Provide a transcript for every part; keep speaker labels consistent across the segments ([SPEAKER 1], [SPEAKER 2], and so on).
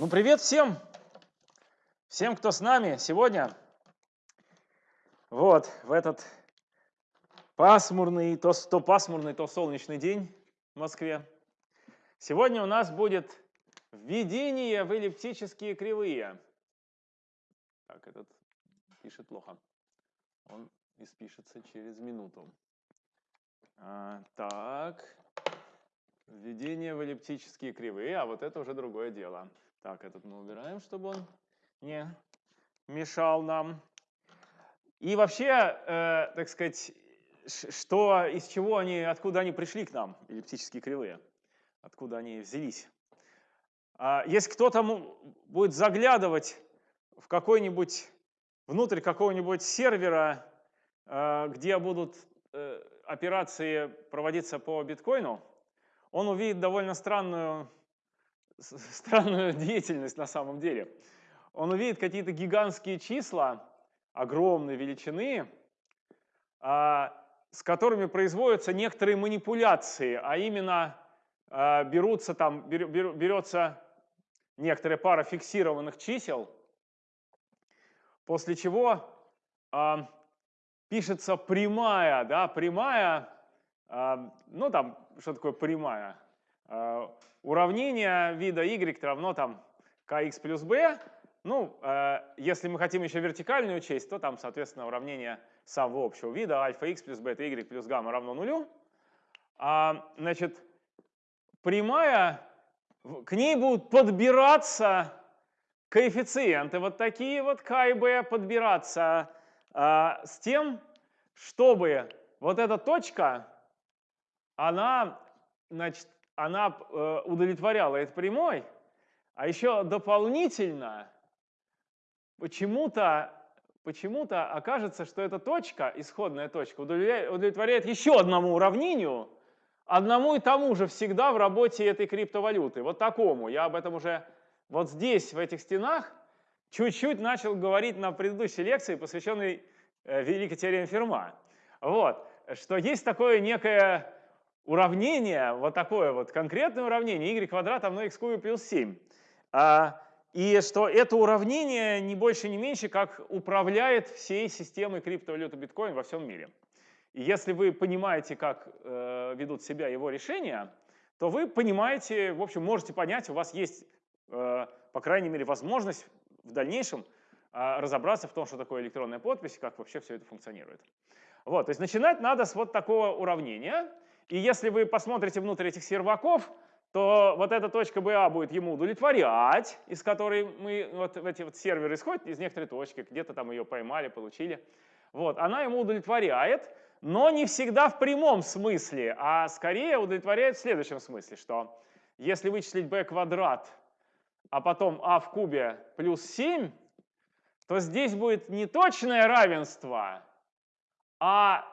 [SPEAKER 1] Ну, привет всем! Всем, кто с нами сегодня. Вот, в этот пасмурный, то, то пасмурный, то солнечный день в Москве. Сегодня у нас будет введение в эллиптические кривые. Так, этот пишет плохо. Он испишется через минуту. А, так, введение в эллиптические кривые, а вот это уже другое дело. Так, этот мы убираем, чтобы он не мешал нам. И вообще, э, так сказать, что, из чего они, откуда они пришли к нам, эллиптические кривые, откуда они взялись. А если кто-то будет заглядывать в какой-нибудь, внутрь какого-нибудь сервера, э, где будут э, операции проводиться по биткоину, он увидит довольно странную странную деятельность на самом деле. Он увидит какие-то гигантские числа, огромной величины, а, с которыми производятся некоторые манипуляции, а именно а, берутся там, берется некоторая пара фиксированных чисел, после чего а, пишется прямая, да, прямая, ну там, что такое прямая? Уравнение вида y равно там kx плюс b. Ну, э, если мы хотим еще вертикальную учесть, то там, соответственно, уравнение самого общего вида альфа x плюс бета y плюс гамма равно нулю. А, значит, прямая, к ней будут подбираться коэффициенты, вот такие вот k и b подбираться а, с тем, чтобы вот эта точка, она, значит, она э, удовлетворяла этой прямой, а еще дополнительно почему-то почему, -то, окажется, что эта точка, исходная точка, удовлетворяет еще одному уравнению, одному и тому же всегда в работе этой криптовалюты, вот такому. Я об этом уже вот здесь, в этих стенах, чуть-чуть начал говорить на предыдущей лекции, посвященной э, Великой теореме Ферма. Вот, что есть такое некое уравнение, вот такое вот конкретное уравнение, y квадрат равно x кубе плюс 7. А, и что это уравнение не больше, не меньше, как управляет всей системой криптовалюты биткоин во всем мире. И если вы понимаете, как э, ведут себя его решения, то вы понимаете, в общем, можете понять, у вас есть, э, по крайней мере, возможность в дальнейшем э, разобраться в том, что такое электронная подпись, как вообще все это функционирует. Вот, то есть начинать надо с вот такого уравнения. И если вы посмотрите внутрь этих серваков, то вот эта точка BA будет ему удовлетворять, из которой мы, вот эти вот серверы исходят из некоторой точки, где-то там ее поймали, получили. Вот, она ему удовлетворяет, но не всегда в прямом смысле, а скорее удовлетворяет в следующем смысле, что если вычислить b квадрат, а потом а в кубе плюс 7, то здесь будет не точное равенство, а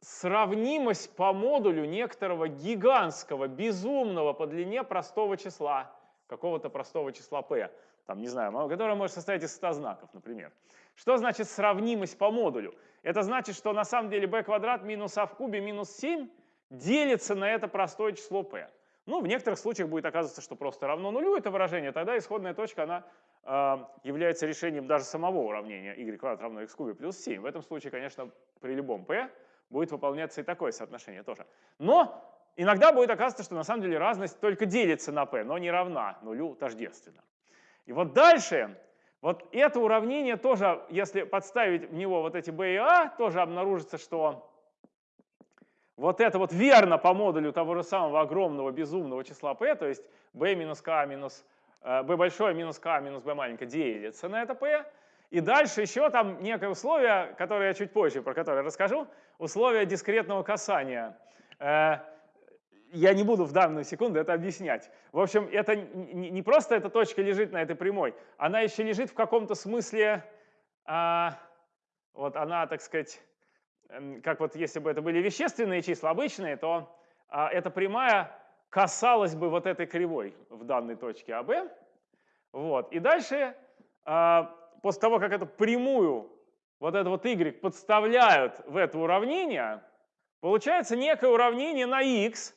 [SPEAKER 1] сравнимость по модулю некоторого гигантского, безумного по длине простого числа, какого-то простого числа p, там, не знаю, которое может состоять из 100 знаков, например. Что значит сравнимость по модулю? Это значит, что на самом деле b квадрат минус а в кубе минус 7 делится на это простое число p. Ну, в некоторых случаях будет оказываться, что просто равно нулю это выражение, тогда исходная точка, она э, является решением даже самого уравнения y квадрат равно x кубе плюс 7. В этом случае, конечно, при любом p будет выполняться и такое соотношение тоже. Но иногда будет оказываться, что на самом деле разность только делится на p, но не равна нулю тождественно. И вот дальше, вот это уравнение тоже, если подставить в него вот эти b и a, тоже обнаружится, что вот это вот верно по модулю того же самого огромного безумного числа p, то есть b минус k минус b э, большое минус k минус b маленькое делится на это p, и дальше еще там некое условие, которое я чуть позже, про которое расскажу, условие дискретного касания. Э, я не буду в данную секунду это объяснять. В общем, это не просто эта точка лежит на этой прямой, она еще лежит в каком-то смысле, а, вот она, так сказать, эм, как вот если бы это были вещественные числа, обычные, то а, эта прямая касалась бы вот этой кривой в данной точке АБ. Вот. И дальше а, после того, как эту прямую, вот это вот y подставляют в это уравнение, получается некое уравнение на x,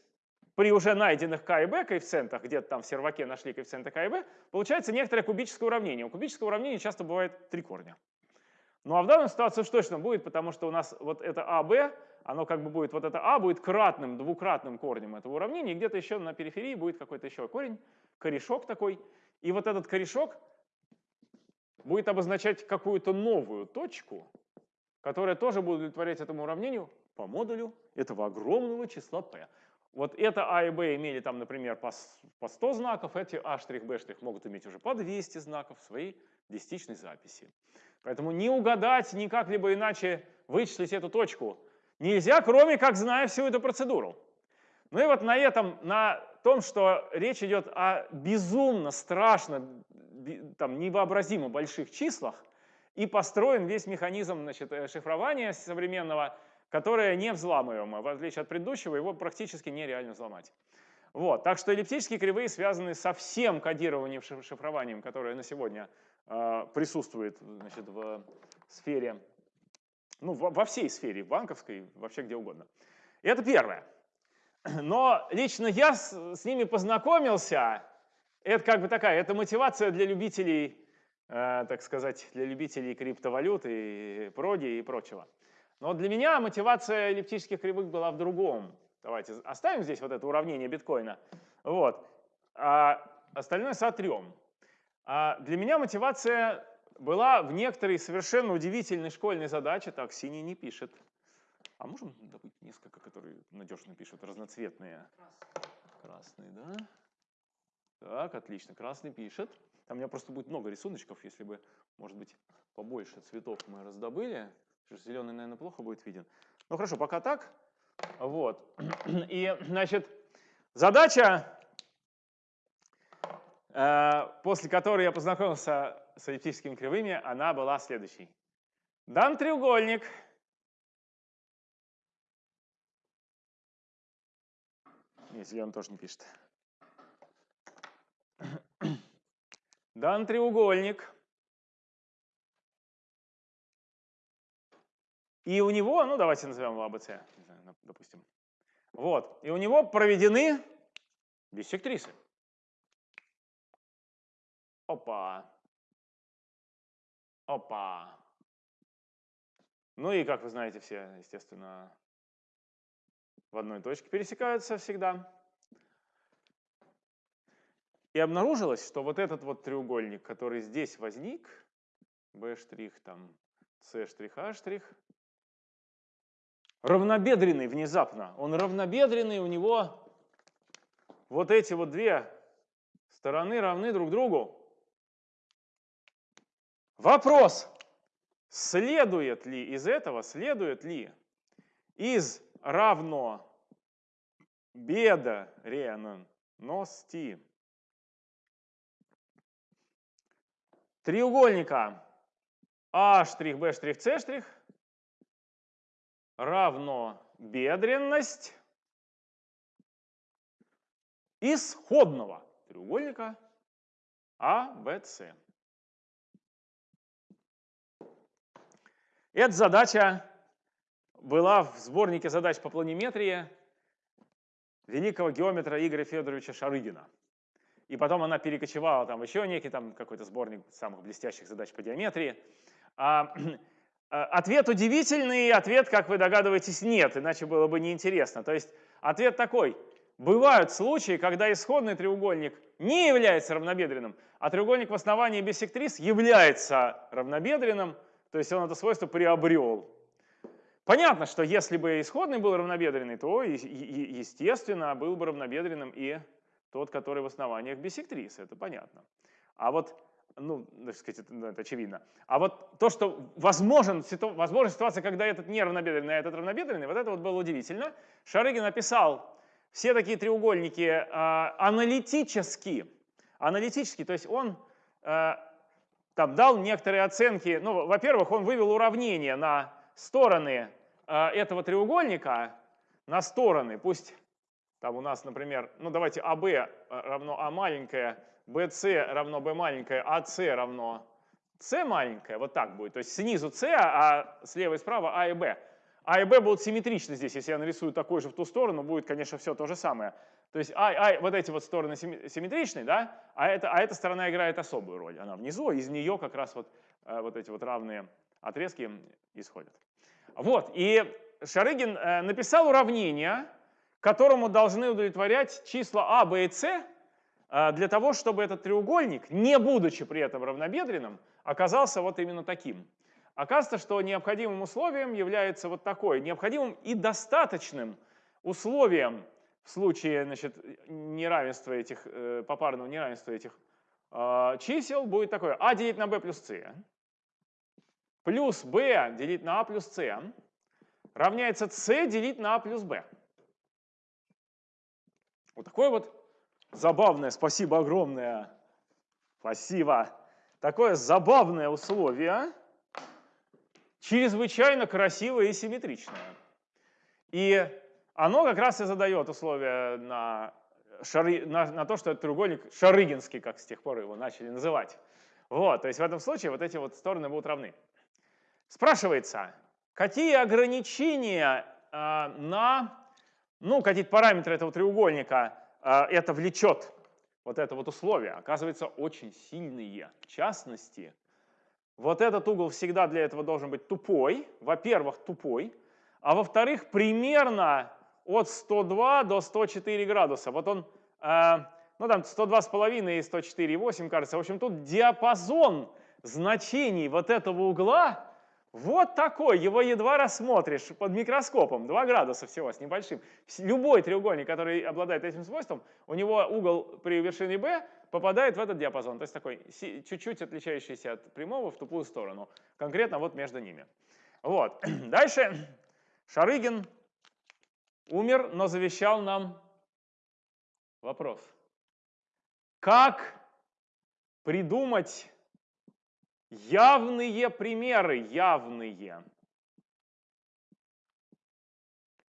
[SPEAKER 1] при уже найденных k и b коэффициентах, где-то там в серваке нашли коэффициенты k и b, получается некоторое кубическое уравнение. У кубического уравнения часто бывает три корня. Ну а в данной ситуации уж точно будет, потому что у нас вот это АБ, оно как бы будет, вот это А будет кратным, двукратным корнем этого уравнения, и где-то еще на периферии будет какой-то еще корень, корешок такой. И вот этот корешок будет обозначать какую-то новую точку, которая тоже будет удовлетворять этому уравнению по модулю этого огромного числа p. Вот это А и Б имели там, например, по, по 100 знаков, эти А', Б' могут иметь уже по 200 знаков в своей десятичной записи. Поэтому не угадать, ни как-либо иначе вычислить эту точку нельзя, кроме как зная всю эту процедуру. Ну и вот на этом, на том, что речь идет о безумно, страшно, там, невообразимо больших числах, и построен весь механизм значит, э, шифрования современного, которое не взламываемо. В отличие от предыдущего, его практически нереально взломать. Вот. Так что эллиптические кривые связаны со всем кодированием, шифрованием, которое на сегодня э, присутствует значит, в сфере, ну, во, во всей сфере, банковской, вообще где угодно. И это первое. Но лично я с, с ними познакомился, это как бы такая, это мотивация для любителей, э, так сказать, для любителей криптовалюты, проди и прочего. Но для меня мотивация эллиптических кривых была в другом. Давайте оставим здесь вот это уравнение биткоина. Вот. А остальное сотрем. А для меня мотивация была в некоторой совершенно удивительной школьной задаче. Так, синий не пишет. А можем добыть несколько, которые надежно пишут, разноцветные? Красный, да? Так, отлично, красный пишет. Там у меня просто будет много рисуночков, если бы, может быть, побольше цветов мы раздобыли. Зеленый, наверное, плохо будет виден. Ну хорошо, пока так. Вот. И, значит, задача, э, после которой я познакомился с эллиптическими кривыми, она была следующей. Дан треугольник. Нет, зеленый тоже не пишет. Дан треугольник. И у него, ну давайте назовем его АБЦ, допустим. Вот. И у него проведены биссектрисы. Опа. Опа. Ну и, как вы знаете, все, естественно, в одной точке пересекаются всегда. И обнаружилось, что вот этот вот треугольник, который здесь возник, B', там, C', A', равнобедренный внезапно. Он равнобедренный, у него вот эти вот две стороны равны друг другу. Вопрос, следует ли из этого, следует ли из равно бедренности треугольника А', Б', С' равно бедренность исходного треугольника АВС. Эта задача была в сборнике задач по планиметрии великого геометра Игоря Федоровича Шарыгина. И потом она перекочевала там еще некий там какой-то сборник самых блестящих задач по геометрии. А, Э, ответ удивительный, ответ, как вы догадываетесь, нет, иначе было бы неинтересно. То есть ответ такой. Бывают случаи, когда исходный треугольник не является равнобедренным, а треугольник в основании биссектрис является равнобедренным, то есть он это свойство приобрел. Понятно, что если бы исходный был равнобедренный, то, естественно, был бы равнобедренным и тот, который в основаниях биссектрис, это понятно. А вот ну, так сказать, ну, это очевидно. А вот то, что возможен, возможна ситуация, когда этот не равнобедренный, а этот равнобедренный, вот это вот было удивительно. Шарыгин написал все такие треугольники э, аналитически, аналитически, то есть он э, там дал некоторые оценки. Ну, во-первых, он вывел уравнение на стороны э, этого треугольника, на стороны, пусть там у нас, например, ну давайте АБ равно А маленькое, BC равно B маленькое, AC а равно C маленькое, вот так будет. То есть снизу C, а слева и справа А и B. А и B будут симметричны здесь. Если я нарисую такой же в ту сторону, будет, конечно, все то же самое. То есть а, а, вот эти вот стороны симметричны, да, а, это, а эта сторона играет особую роль. Она внизу, из нее как раз вот, э, вот эти вот равные отрезки исходят. Вот, и Шарыгин э, написал уравнение, которому должны удовлетворять числа а, b и c, э, для того, чтобы этот треугольник, не будучи при этом равнобедренным, оказался вот именно таким. Оказывается, что необходимым условием является вот такое, необходимым и достаточным условием в случае значит, неравенства этих, э, попарного неравенства этих чисел будет такое а делить на b плюс c плюс b делить на a плюс c равняется c делить на a плюс b. Вот такое вот забавное, спасибо огромное, спасибо, такое забавное условие, чрезвычайно красивое и симметричное. И оно как раз и задает условия на, шары, на, на то, что этот треугольник шарыгинский, как с тех пор его начали называть. Вот, то есть в этом случае вот эти вот стороны будут равны. Спрашивается, какие ограничения э, на, ну, какие-то параметры этого треугольника э, это влечет, вот это вот условие, оказывается, очень сильные. В частности, вот этот угол всегда для этого должен быть тупой, во-первых, тупой, а во-вторых, примерно от 102 до 104 градуса. Вот он, э, ну там 102,5 и 104,8 кажется. В общем, тут диапазон значений вот этого угла вот такой, его едва рассмотришь под микроскопом, 2 градуса всего с небольшим. Любой треугольник, который обладает этим свойством, у него угол при вершине b попадает в этот диапазон, то есть такой чуть-чуть отличающийся от прямого в тупую сторону, конкретно вот между ними. Вот. Дальше Шарыгин умер, но завещал нам вопрос. Как придумать явные примеры, явные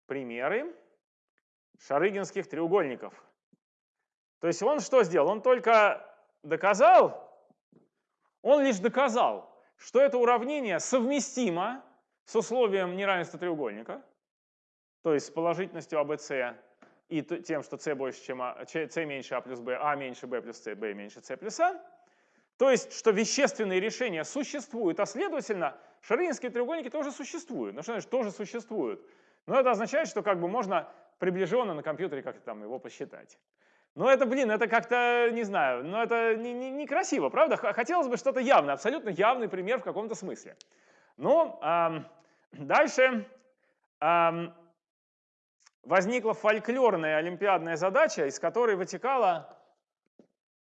[SPEAKER 1] примеры шарыгинских треугольников? То есть он что сделал? Он только доказал, он лишь доказал, что это уравнение совместимо с условием неравенства треугольника, то есть с положительностью ABC и тем, что c больше, чем а, c меньше а плюс b, а меньше b плюс c, b меньше c плюс а. То есть, что вещественные решения существуют, а следовательно, шаринские треугольники тоже существуют. Ну что значит тоже существуют? Но это означает, что как бы можно приближенно на компьютере как-то там его посчитать. Но это, блин, это как-то, не знаю, но это некрасиво, не, не правда? Хотелось бы что-то явное, абсолютно явный пример в каком-то смысле. Ну, эм, дальше эм, возникла фольклорная олимпиадная задача, из которой вытекало,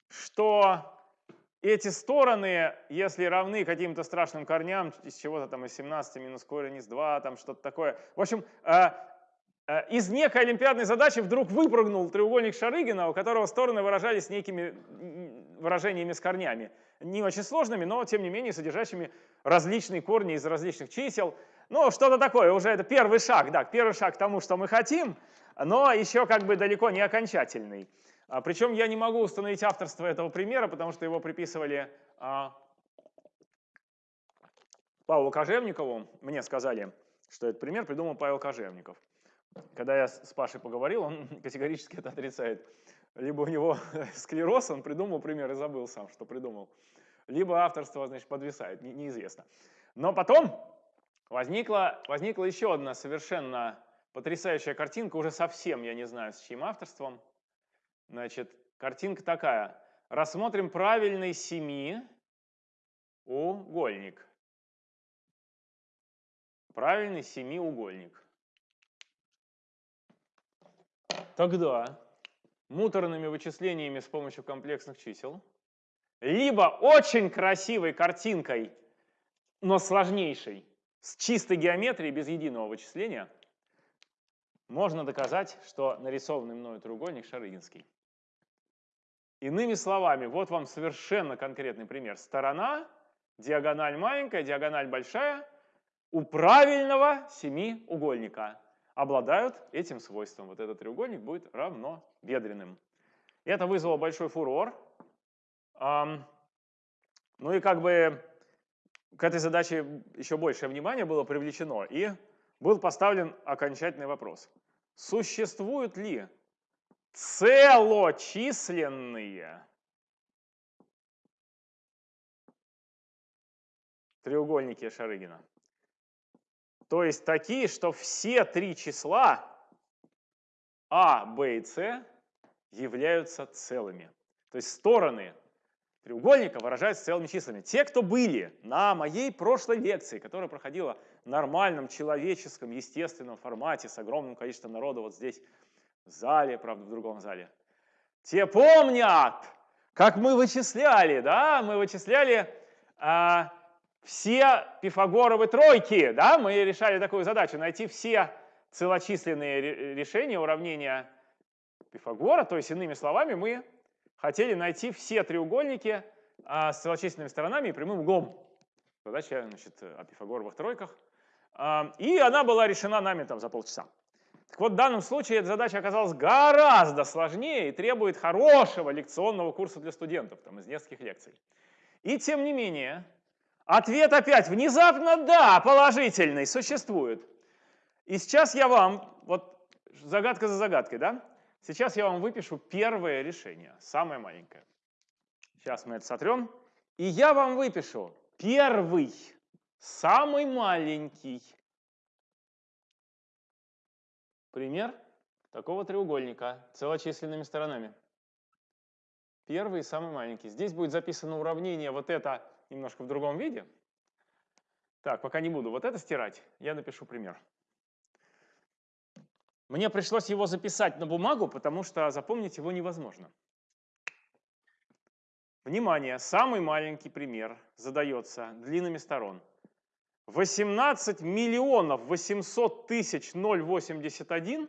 [SPEAKER 1] что эти стороны, если равны каким-то страшным корням, из чего-то там из 17 минус корень из 2, там что-то такое. В общем, э, э, из некой олимпиадной задачи вдруг выпрыгнул треугольник Шарыгина, у которого стороны выражались некими выражениями с корнями. Не очень сложными, но тем не менее содержащими различные корни из различных чисел. Ну, что-то такое, уже это первый шаг, да, первый шаг к тому, что мы хотим, но еще как бы далеко не окончательный. А, причем я не могу установить авторство этого примера, потому что его приписывали а, Павлу Кожевникову. Мне сказали, что этот пример придумал Павел Кожевников. Когда я с Пашей поговорил, он категорически это отрицает. Либо у него склероз, он придумал пример и забыл сам, что придумал. Либо авторство, значит, подвисает, не, неизвестно. Но потом возникла, возникла еще одна совершенно потрясающая картинка, уже совсем я не знаю, с чьим авторством. Значит, картинка такая. Рассмотрим правильный семиугольник. Правильный семиугольник. Тогда муторными вычислениями с помощью комплексных чисел, либо очень красивой картинкой, но сложнейшей, с чистой геометрией без единого вычисления, можно доказать, что нарисованный мною треугольник шарыгинский. Иными словами, вот вам совершенно конкретный пример. Сторона, диагональ маленькая, диагональ большая, у правильного семиугольника обладают этим свойством. Вот этот треугольник будет равнобедренным. Это вызвало большой фурор. Ну и как бы к этой задаче еще большее внимание было привлечено, и был поставлен окончательный вопрос. Существуют ли целочисленные треугольники Шарыгина. То есть такие, что все три числа А, Б и С являются целыми. То есть стороны треугольника выражаются целыми числами. Те, кто были на моей прошлой лекции, которая проходила нормальном человеческом, естественном формате с огромным количеством народа вот здесь в зале, правда, в другом зале, те помнят, как мы вычисляли, да, мы вычисляли а, все пифагоровы тройки, да, мы решали такую задачу, найти все целочисленные решения уравнения Пифагора, то есть иными словами мы хотели найти все треугольники а, с целочисленными сторонами и прямым углом. Задача значит, о пифагоровых тройках. И она была решена нами там за полчаса. Так вот, в данном случае эта задача оказалась гораздо сложнее и требует хорошего лекционного курса для студентов, там, из нескольких лекций. И тем не менее, ответ опять внезапно да, положительный, существует. И сейчас я вам, вот загадка за загадкой, да? Сейчас я вам выпишу первое решение, самое маленькое. Сейчас мы это сотрем. И я вам выпишу первый, самый маленький пример такого треугольника целочисленными сторонами. Первый и самый маленький. Здесь будет записано уравнение вот это немножко в другом виде. Так, пока не буду вот это стирать, я напишу пример. Мне пришлось его записать на бумагу, потому что запомнить его невозможно. Внимание, самый маленький пример задается длинными сторон. 18 миллионов 800 тысяч 081,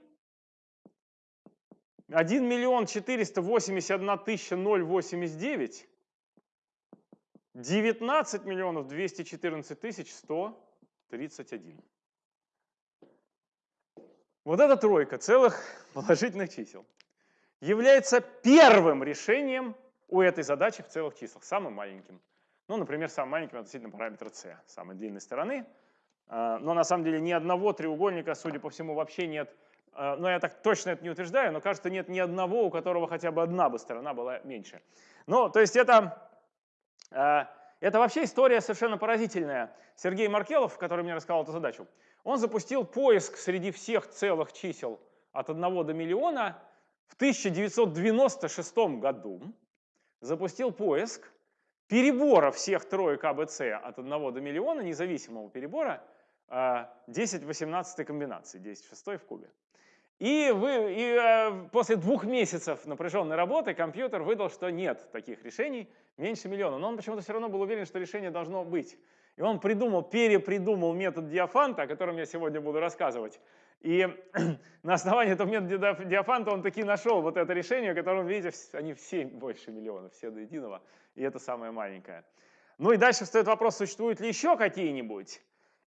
[SPEAKER 1] 1 миллион 481 тысяча 089, 19 миллионов 214 тысяч 131. Вот эта тройка целых положительных чисел является первым решением у этой задачи в целых числах, самым маленьким. Ну, например, самым маленьким относительно параметра c, самой длинной стороны. А, но на самом деле ни одного треугольника, судя по всему, вообще нет. А, но я так точно это не утверждаю, но кажется, нет ни одного, у которого хотя бы одна бы сторона была меньше. Ну, то есть это, а, это вообще история совершенно поразительная. Сергей Маркелов, который мне рассказал эту задачу, он запустил поиск среди всех целых чисел от 1 до миллиона в 1996 году. Запустил поиск перебора всех троек АБЦ от 1 до миллиона, независимого перебора, 10 в 18 комбинации, 10 в 6 в кубе. И, вы, и э, после двух месяцев напряженной работы компьютер выдал, что нет таких решений меньше миллиона. Но он почему-то все равно был уверен, что решение должно быть. И он придумал, перепридумал метод Диафанта, о котором я сегодня буду рассказывать. И на основании этого метода Диафанта он таки нашел вот это решение, которое, видите, они все больше миллиона, все до единого, и это самое маленькое. Ну и дальше встает вопрос, существуют ли еще какие-нибудь?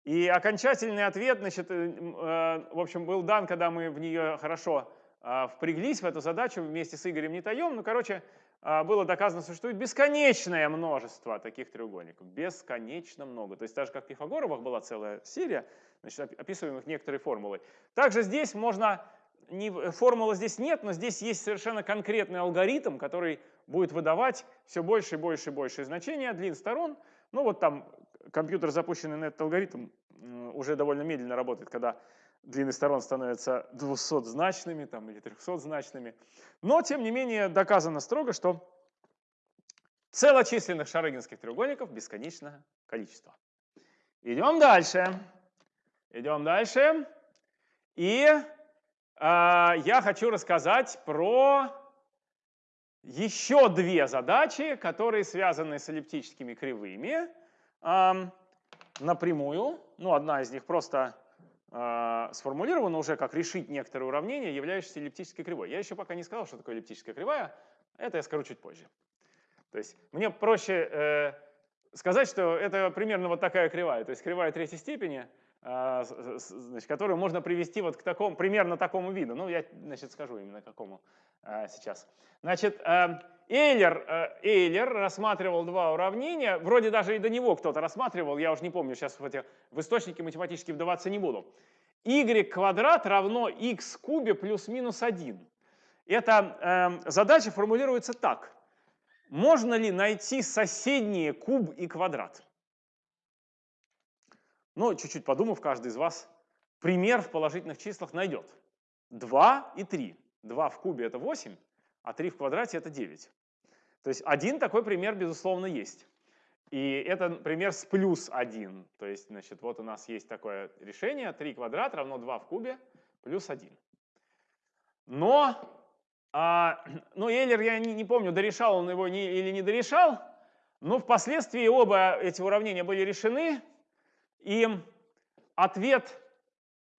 [SPEAKER 1] И окончательный ответ, значит, э, э, в общем, был дан, когда мы в нее хорошо э, впряглись, в эту задачу вместе с Игорем Нетаем. Ну, короче, а, было доказано, существует бесконечное множество таких треугольников. Бесконечно много. То есть даже как в Пифагоровых была целая серия, значит, описываем их некоторые формулы. Также здесь можно, не, формулы здесь нет, но здесь есть совершенно конкретный алгоритм, который будет выдавать все больше и больше и больше значения длин сторон. Ну вот там компьютер, запущенный на этот алгоритм, уже довольно медленно работает, когда длины сторон становятся 200-значными там, или 300-значными. Но, тем не менее, доказано строго, что целочисленных шарыгинских треугольников бесконечное количество. Идем дальше. Идем дальше. И э, я хочу рассказать про еще две задачи, которые связаны с эллиптическими кривыми э, напрямую. Ну, одна из них просто э, сформулировано уже как решить некоторые уравнения, являющиеся эллиптической кривой. Я еще пока не сказал, что такое эллиптическая кривая, это я скажу чуть позже. То есть мне проще э, сказать, что это примерно вот такая кривая, то есть кривая третьей степени, значит, которую можно привести вот к такому, примерно такому виду. Ну, я, значит, скажу именно какому э, сейчас. Значит, э, Эйлер, э, Эйлер рассматривал два уравнения, вроде даже и до него кто-то рассматривал, я уже не помню, сейчас в, эти, в источники математически вдаваться не буду. y квадрат равно x кубе плюс-минус 1. Эта э, задача формулируется так. Можно ли найти соседние куб и квадрат? Ну, чуть-чуть подумав, каждый из вас пример в положительных числах найдет. 2 и 3. 2 в кубе это 8, а 3 в квадрате это 9. То есть один такой пример, безусловно, есть. И это пример с плюс 1. То есть, значит, вот у нас есть такое решение. 3 квадрат равно 2 в кубе плюс 1. Но, а, ну, Эйлер, я не, не помню, дорешал он его не, или не дорешал, но впоследствии оба эти уравнения были решены, и ответ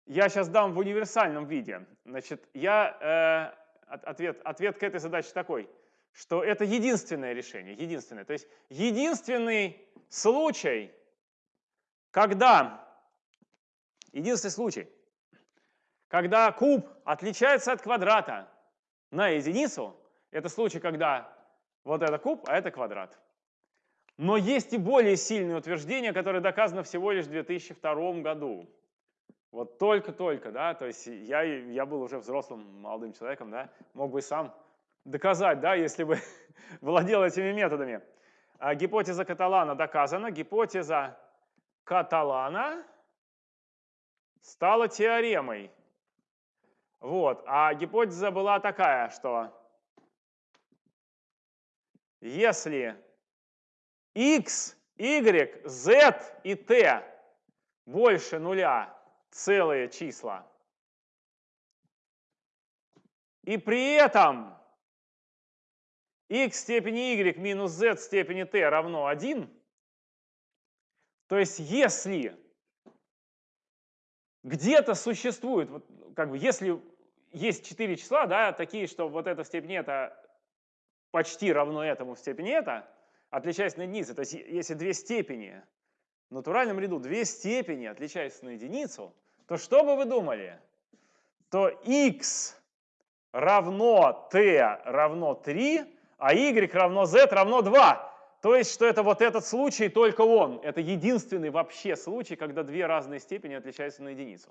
[SPEAKER 1] я сейчас дам в универсальном виде. Значит, я, э, ответ, ответ к этой задаче такой, что это единственное решение, единственное. То есть единственный случай, когда, единственный случай, когда куб отличается от квадрата на единицу, это случай, когда вот это куб, а это квадрат. Но есть и более сильные утверждения, которые доказаны всего лишь в 2002 году. Вот только-только, да, то есть я, я был уже взрослым молодым человеком, да, мог бы сам доказать, да, если бы владел этими методами. А гипотеза Каталана доказана, гипотеза Каталана стала теоремой. Вот, а гипотеза была такая, что если x, y, z и t больше нуля целые числа, и при этом x в степени y минус z в степени t равно 1, то есть если где-то существует, вот, как бы если есть 4 числа, да, такие, что вот это в степени это почти равно этому в степени это, отличаясь на единицу. То есть если две степени в натуральном ряду, две степени отличаются на единицу, то что бы вы думали? То x равно t равно 3, а y равно z равно 2. То есть, что это вот этот случай, только он. Это единственный вообще случай, когда две разные степени отличаются на единицу.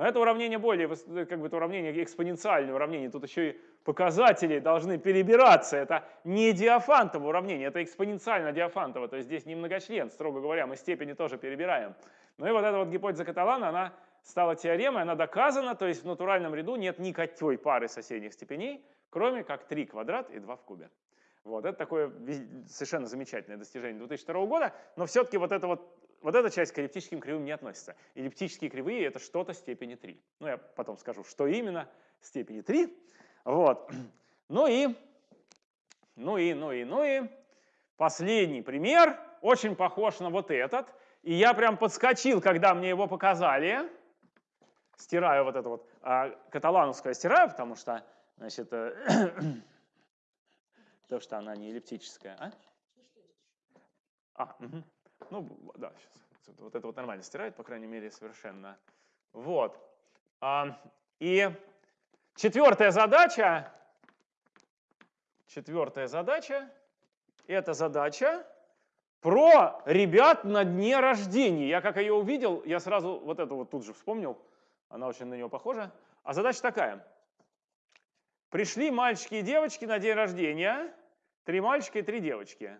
[SPEAKER 1] Но это уравнение более, как бы это уравнение экспоненциальное уравнение, тут еще и показатели должны перебираться. Это не диафантово уравнение, это экспоненциально диафантово, то есть здесь не многочлен, строго говоря, мы степени тоже перебираем. Ну и вот эта вот гипотеза Каталана, она стала теоремой, она доказана, то есть в натуральном ряду нет никакой пары соседних степеней, кроме как 3 квадрат и 2 в кубе. Вот, это такое совершенно замечательное достижение 2002 года, но все-таки вот это вот вот эта часть к эллиптическим кривым не относится. Эллиптические кривые — это что-то степени 3. Ну, я потом скажу, что именно степени 3. Вот. Ну и, ну и, ну и, ну и последний пример, очень похож на вот этот. И я прям подскочил, когда мне его показали. Стираю вот это вот, а, каталановское стираю, потому что, значит, э, то, что она не эллиптическая. А? А, угу. Ну, да, сейчас. Вот это вот нормально стирает, по крайней мере, совершенно. Вот. А, и четвертая задача, четвертая задача, это задача про ребят на дне рождения. Я как ее увидел, я сразу вот это вот тут же вспомнил, она очень на нее похожа. А задача такая. Пришли мальчики и девочки на день рождения, три мальчика и три девочки.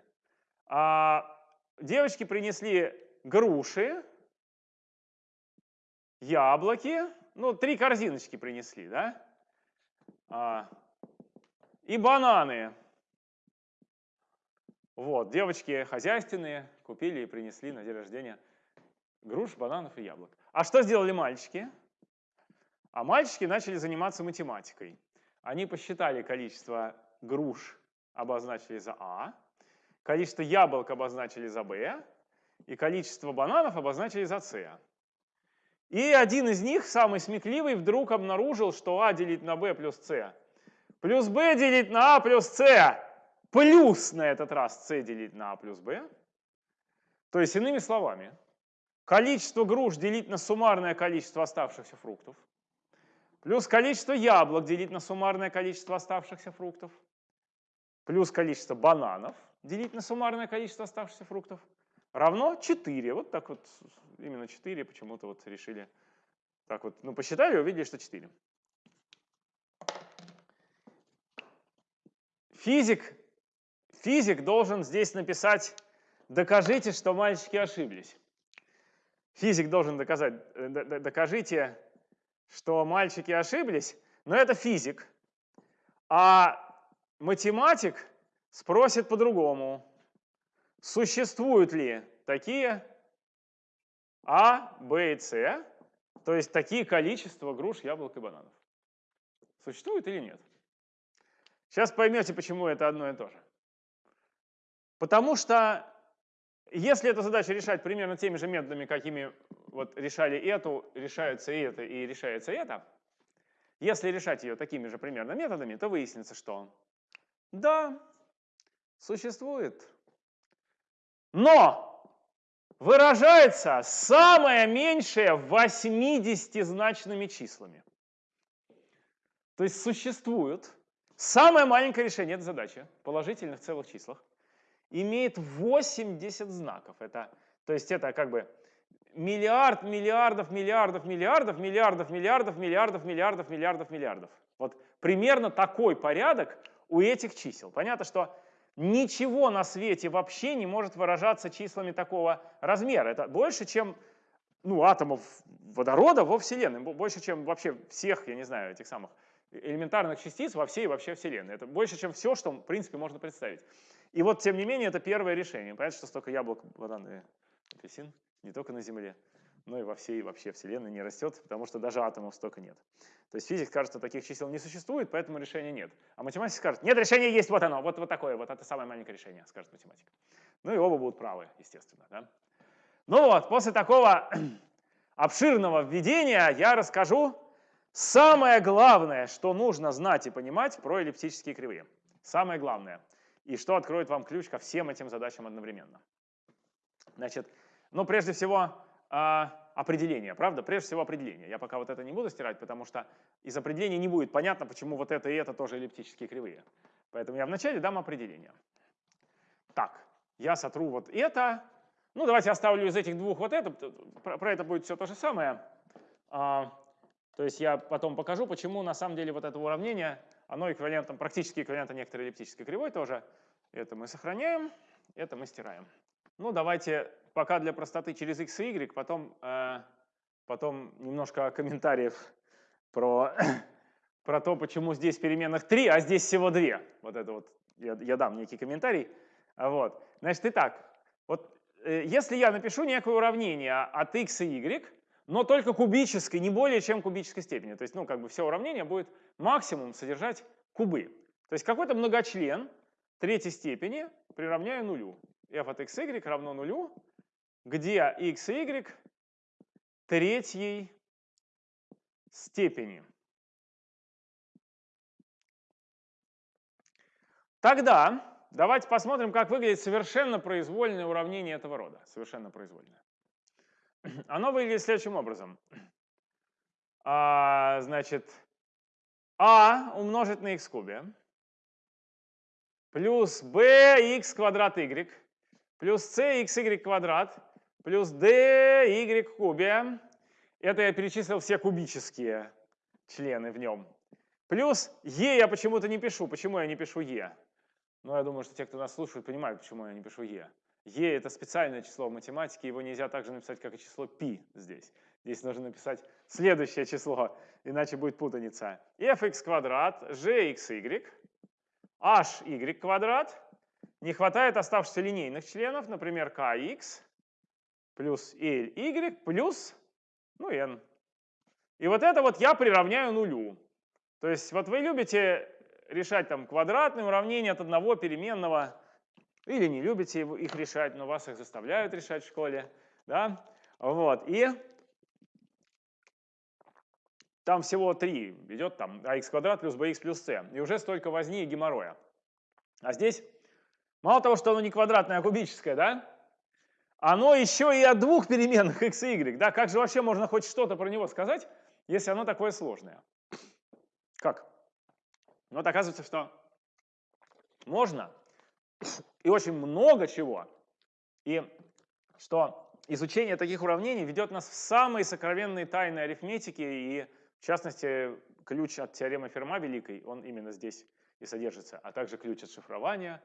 [SPEAKER 1] А девочки принесли груши, яблоки, ну, три корзиночки принесли, да? А, и бананы. Вот, девочки хозяйственные купили и принесли на день рождения груш, бананов и яблок. А что сделали мальчики? А мальчики начали заниматься математикой. Они посчитали количество груш, обозначили за А, Количество яблок обозначили за b, и количество бананов обозначили за c. И один из них, самый смекливый, вдруг обнаружил, что а делить на b плюс c, плюс b делить на а плюс c, плюс на этот раз c делить на а плюс b. То есть, иными словами, количество груш делить на суммарное количество оставшихся фруктов, плюс количество яблок делить на суммарное количество оставшихся фруктов, плюс количество бананов – делить на суммарное количество оставшихся фруктов равно 4. Вот так вот, именно 4 почему-то вот решили. Так вот, ну посчитали, увидели, что 4. физик, физик должен здесь написать «докажите, что мальчики ошиблись». Физик должен доказать, э, докажите, что мальчики ошиблись, но это физик. А математик спросит по-другому. Существуют ли такие А, Б и С, то есть такие количества груш, яблок и бананов? Существует или нет? Сейчас поймете, почему это одно и то же. Потому что если эту задачу решать примерно теми же методами, какими вот решали эту, решается и это, и решается это, если решать ее такими же примерно методами, то выяснится, что да, существует. Но выражается самое меньшее 80-значными числами. То есть существует самое маленькое решение этой задачи положительных целых числах имеет 80 знаков. Это, то есть это как бы миллиард, миллиардов, миллиардов, миллиардов, миллиардов, миллиардов, миллиардов, миллиардов, миллиардов, миллиардов. Вот примерно такой порядок у этих чисел. Понятно, что ничего на свете вообще не может выражаться числами такого размера. Это больше, чем ну, атомов водорода во Вселенной, больше, чем вообще всех, я не знаю, этих самых элементарных частиц во всей вообще Вселенной. Это больше, чем все, что, в принципе, можно представить. И вот, тем не менее, это первое решение. Понятно, что столько яблок, банан и апельсин не только на Земле, но и во всей вообще Вселенной не растет, потому что даже атомов столько нет. То есть физик скажет, что таких чисел не существует, поэтому решения нет. А математик скажет, нет, решение есть, вот оно, вот, вот такое, вот это самое маленькое решение, скажет математик. Ну и оба будут правы, естественно. Да? Ну вот, после такого обширного введения я расскажу самое главное, что нужно знать и понимать про эллиптические кривые. Самое главное. И что откроет вам ключ ко всем этим задачам одновременно. Значит, ну прежде всего, а, определение, правда? Прежде всего определение. Я пока вот это не буду стирать, потому что из определения не будет понятно, почему вот это и это тоже эллиптические кривые. Поэтому я вначале дам определение. Так, я сотру вот это. Ну, давайте оставлю из этих двух вот это. Про, про это будет все то же самое. А, то есть я потом покажу, почему на самом деле вот это уравнение, оно эквивалентом, практически эквивалентом некоторой эллиптической кривой тоже. Это мы сохраняем, это мы стираем. Ну, давайте пока для простоты через x и y, потом, э, потом немножко комментариев про, про то, почему здесь переменных 3, а здесь всего 2. Вот это вот я, я дам некий комментарий. Вот. Значит, итак, вот э, если я напишу некое уравнение от x и y, но только кубической, не более чем кубической степени, то есть, ну, как бы все уравнение будет максимум содержать кубы. То есть какой-то многочлен третьей степени приравняю нулю. f от x, y равно нулю, где x и y третьей степени. Тогда давайте посмотрим, как выглядит совершенно произвольное уравнение этого рода. Совершенно произвольное. Оно выглядит следующим образом. А, значит, а умножить на x кубе плюс b x квадрат y плюс c x y квадрат плюс dy в кубе. Это я перечислил все кубические члены в нем. Плюс e я почему-то не пишу. Почему я не пишу e? Ну, я думаю, что те, кто нас слушает, понимают, почему я не пишу e. e — это специальное число в математике, его нельзя также написать, как и число π здесь. Здесь нужно написать следующее число, иначе будет путаница. fx квадрат, gxy, hy квадрат. Не хватает оставшихся линейных членов, например, kx, плюс ly плюс, ну, n. И вот это вот я приравняю нулю. То есть вот вы любите решать там квадратные уравнения от одного переменного, или не любите их решать, но вас их заставляют решать в школе, да, вот, и там всего три, идет там ax квадрат плюс bx плюс c, и уже столько возни и геморроя. А здесь мало того, что оно не квадратное, а кубическое, да, оно еще и от двух переменных x и y. Да? Как же вообще можно хоть что-то про него сказать, если оно такое сложное? Как? Ну, вот оказывается, что можно и очень много чего. И что изучение таких уравнений ведет нас в самые сокровенные тайны арифметики, и в частности ключ от теоремы Ферма великой, он именно здесь и содержится, а также ключ от шифрования,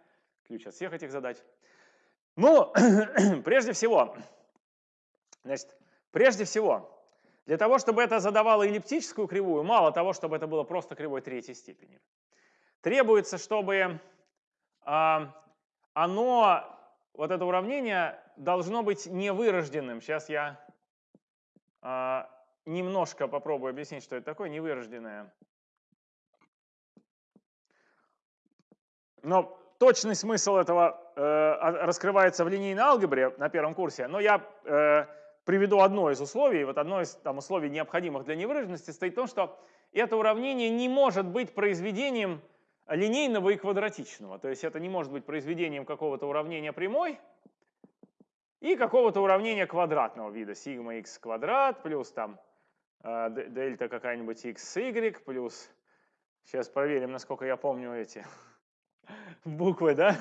[SPEAKER 1] ключ от всех этих задач. Ну, прежде всего, значит, прежде всего, для того, чтобы это задавало эллиптическую кривую, мало того, чтобы это было просто кривой третьей степени. Требуется, чтобы а, оно, вот это уравнение, должно быть невырожденным. Сейчас я а, немножко попробую объяснить, что это такое невырожденное. Но точный смысл этого раскрывается в линейной алгебре на первом курсе, но я э, приведу одно из условий. Вот одно из там, условий, необходимых для невыраженности, стоит в том, что это уравнение не может быть произведением линейного и квадратичного. То есть это не может быть произведением какого-то уравнения прямой и какого-то уравнения квадратного вида. Сигма x квадрат плюс там э, дельта какая-нибудь x, y плюс... Сейчас проверим, насколько я помню эти буквы, да?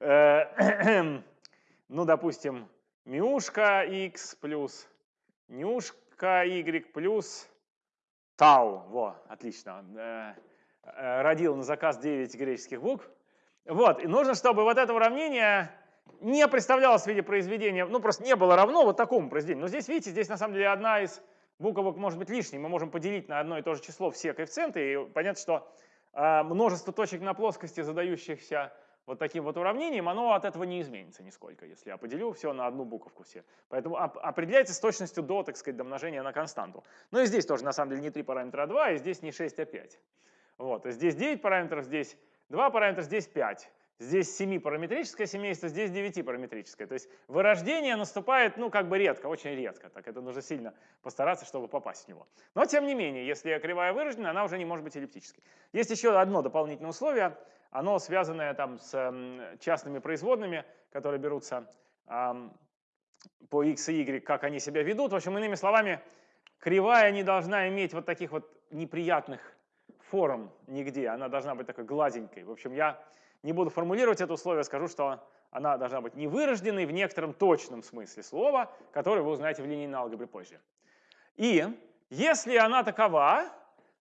[SPEAKER 1] Э, ну, допустим, мюшка x плюс нюшка y плюс тау. Во, отлично. Э, Э, родил на заказ 9 греческих букв. Вот, и нужно, чтобы вот это уравнение не представлялось в виде произведения, ну просто не было равно вот такому произведению. Но здесь, видите, здесь на самом деле одна из буквок может быть лишней. Мы можем поделить на одно и то же число все коэффициенты, и понятно, что множество точек на плоскости, задающихся вот таким вот уравнением, оно от этого не изменится нисколько, если я поделю все на одну буковку все. Поэтому определяется с точностью до, так сказать, домножения на константу. Ну и здесь тоже на самом деле не 3 параметра, а 2, и здесь не 6, а 5. Вот, здесь 9 параметров, здесь 2 параметра, здесь 5. Здесь 7-параметрическое семейство, здесь 9-параметрическое. То есть вырождение наступает, ну, как бы редко, очень редко. Так это нужно сильно постараться, чтобы попасть в него. Но, тем не менее, если кривая вырождена, она уже не может быть эллиптической. Есть еще одно дополнительное условие. Оно связанное там с частными производными, которые берутся эм, по x и y, как они себя ведут. В общем, иными словами, кривая не должна иметь вот таких вот неприятных форм нигде, она должна быть такой гладенькой. В общем, я не буду формулировать это условие, скажу, что она должна быть невырожденной в некотором точном смысле слова, который вы узнаете в линейной алгебре позже. И если она такова,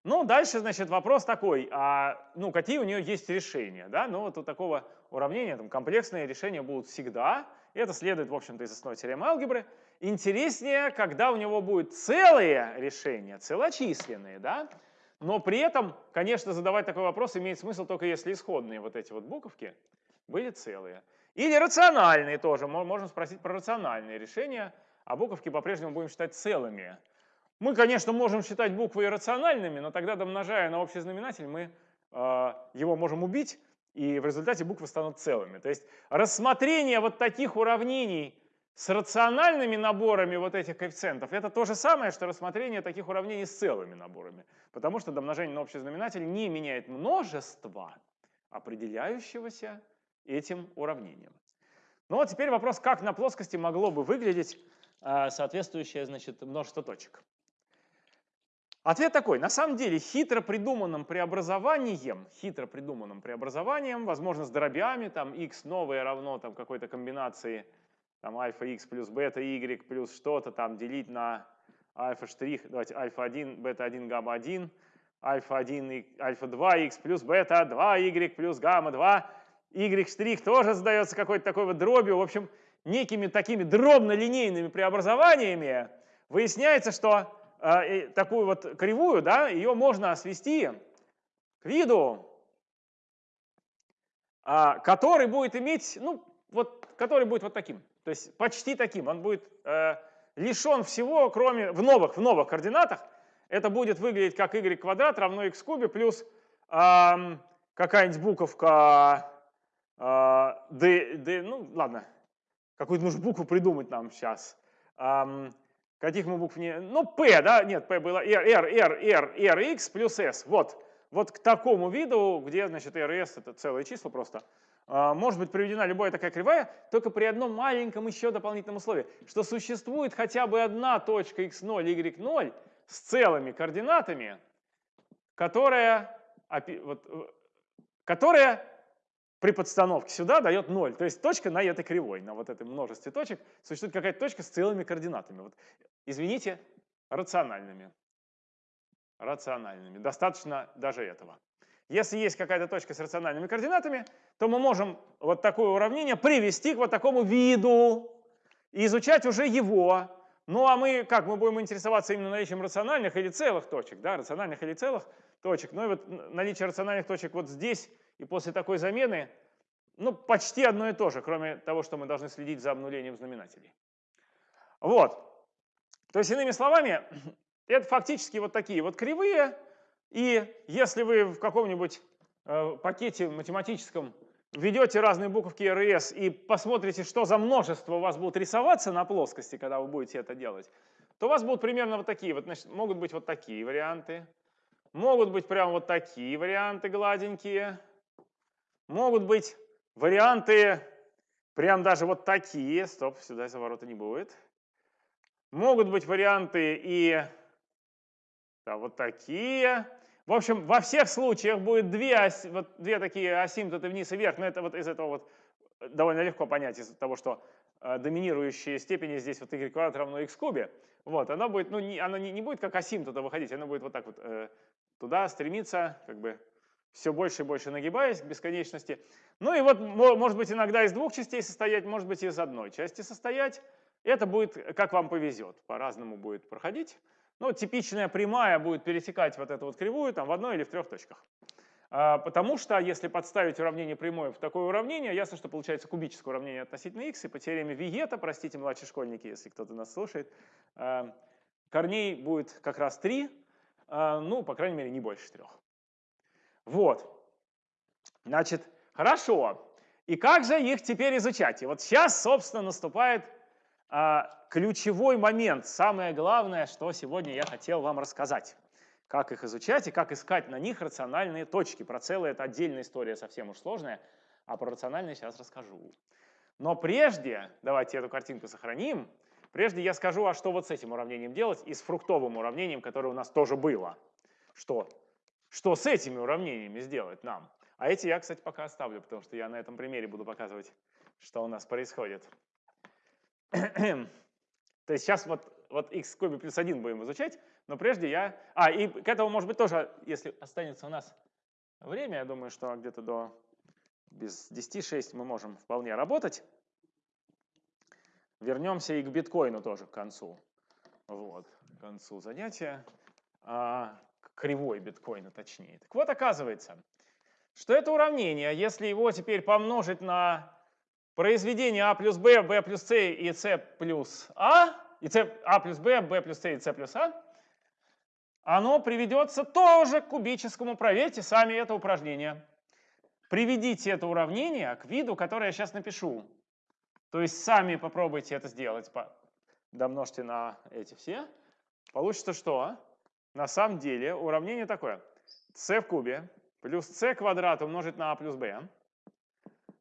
[SPEAKER 1] ну, дальше, значит, вопрос такой, а, ну, какие у нее есть решения, да? Ну, вот у такого уравнения там комплексные решения будут всегда, и это следует, в общем-то, из основной теоремы алгебры. Интереснее, когда у него будут целые решения, целочисленные, да? Но при этом, конечно, задавать такой вопрос имеет смысл только если исходные вот эти вот буковки были целые. Или рациональные тоже. Можно спросить про рациональные решения, а буковки по-прежнему будем считать целыми. Мы, конечно, можем считать буквы иррациональными, но тогда, домножая на общий знаменатель, мы э, его можем убить, и в результате буквы станут целыми. То есть рассмотрение вот таких уравнений с рациональными наборами вот этих коэффициентов это то же самое, что рассмотрение таких уравнений с целыми наборами. Потому что домножение на общий знаменатель не меняет множество, определяющегося этим уравнением. Ну вот теперь вопрос, как на плоскости могло бы выглядеть э, соответствующее значит, множество точек. Ответ такой. На самом деле хитро придуманным преобразованием, хитро придуманным преобразованием, возможно, с дробями, там x новое равно там какой-то комбинации там альфа x плюс бета y плюс что-то там делить на альфа штрих, давайте альфа 1, бета 1, гамма 1, альфа 1, альфа 2, x плюс бета 2, y плюс гамма 2, y штрих тоже задается какой-то такой вот дробью. В общем, некими такими дробно-линейными преобразованиями выясняется, что такую вот кривую, да, ее можно свести к виду, э, который будет иметь, ну, вот, который будет вот таким. То есть почти таким. Он будет э, лишен всего, кроме в новых, в новых координатах. Это будет выглядеть как y квадрат равно x кубе плюс э, какая-нибудь буковка э, d, d, ну ладно, какую-то нужно букву придумать нам сейчас. Эм, каких мы букв не... Ну, p, да? Нет, p было r, r, r, r, r, x плюс s. Вот. Вот к такому виду, где, значит, r и s это целые числа просто, а, может быть приведена любая такая кривая, только при одном маленьком еще дополнительном условии, что существует хотя бы одна точка x0, y0 с целыми координатами, которая, вот, э, которая при подстановке сюда дает 0. То есть точка на этой кривой, на вот этом множестве точек, существует какая-то точка с целыми координатами. Вот, извините, рациональными. Рациональными. Достаточно даже этого. Если есть какая-то точка с рациональными координатами, то мы можем вот такое уравнение привести к вот такому виду и изучать уже его. Ну а мы как? Мы будем интересоваться именно наличием рациональных или целых точек, да, рациональных или целых точек. Ну и вот наличие рациональных точек вот здесь и после такой замены, ну почти одно и то же, кроме того, что мы должны следить за обнулением знаменателей. Вот. То есть, иными словами, это фактически вот такие вот кривые, и если вы в каком-нибудь э, пакете математическом введете разные буковки РС и посмотрите, что за множество у вас будут рисоваться на плоскости, когда вы будете это делать, то у вас будут примерно вот такие, вот, значит, могут быть вот такие варианты, могут быть прям вот такие варианты гладенькие, могут быть варианты прям даже вот такие, стоп, сюда заворота не будет, могут быть варианты и да, вот такие, в общем, во всех случаях будет две, вот две такие асимптоты вниз и вверх, но это вот из этого вот э, довольно легко понять, из-за того, что э, доминирующие степени здесь вот y квадрат равно x кубе. Вот, она будет, ну, не, она не, не будет как асимптота выходить, она будет вот так вот э, туда стремиться, как бы все больше и больше нагибаясь к бесконечности. Ну и вот, может быть, иногда из двух частей состоять, может быть, из одной части состоять. Это будет, как вам повезет, по-разному будет проходить. Ну, типичная прямая будет пересекать вот эту вот кривую там в одной или в трех точках. А, потому что если подставить уравнение прямой в такое уравнение, ясно, что получается кубическое уравнение относительно x, и по теореме Виета, простите, младшие школьники, если кто-то нас слушает, а, корней будет как раз 3, а, ну, по крайней мере, не больше трех. Вот. Значит, хорошо. И как же их теперь изучать? И вот сейчас, собственно, наступает а, ключевой момент, самое главное, что сегодня я хотел вам рассказать. Как их изучать и как искать на них рациональные точки. Про целые это отдельная история, совсем уж сложная, а про рациональные сейчас расскажу. Но прежде, давайте эту картинку сохраним, прежде я скажу, а что вот с этим уравнением делать и с фруктовым уравнением, которое у нас тоже было. Что? Что с этими уравнениями сделать нам? А эти я, кстати, пока оставлю, потому что я на этом примере буду показывать, что у нас происходит. То есть сейчас вот, вот x в кубе плюс 1 будем изучать, но прежде я... А, и к этому, может быть, тоже, если останется у нас время, я думаю, что где-то до без 10.6 мы можем вполне работать. Вернемся и к биткоину тоже к концу. Вот, к концу занятия. А, кривой биткоина точнее. Так вот, оказывается, что это уравнение, если его теперь помножить на произведение А плюс Б, Б плюс С и С плюс А, и С, А плюс Б, Б плюс С и С плюс А, оно приведется тоже к кубическому. Проверьте сами это упражнение. Приведите это уравнение к виду, который я сейчас напишу. То есть сами попробуйте это сделать. Домножьте на эти все. Получится что? На самом деле уравнение такое. c в кубе плюс c квадрат умножить на а плюс b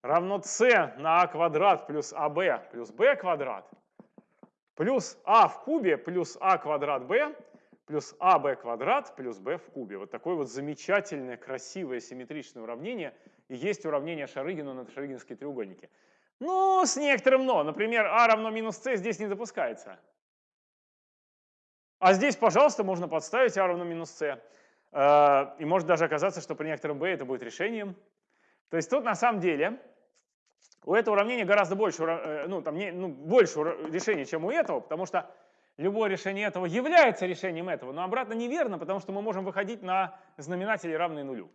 [SPEAKER 1] равно c на а квадрат плюс аб плюс b квадрат плюс а в кубе плюс а квадрат b плюс аб квадрат плюс b в кубе. Вот такое вот замечательное, красивое, симметричное уравнение. И есть уравнение Шарыгина на шарыгинские треугольники. Ну, с некоторым но. Например, а равно минус c здесь не допускается. А здесь, пожалуйста, можно подставить а равно минус c. Э, и может даже оказаться, что при некотором b это будет решением. То есть тут на самом деле у этого уравнения гораздо больше, э, ну, там, не, ну, больше решений, чем у этого, потому что любое решение этого является решением этого, но обратно неверно, потому что мы можем выходить на знаменатели, равные нулю.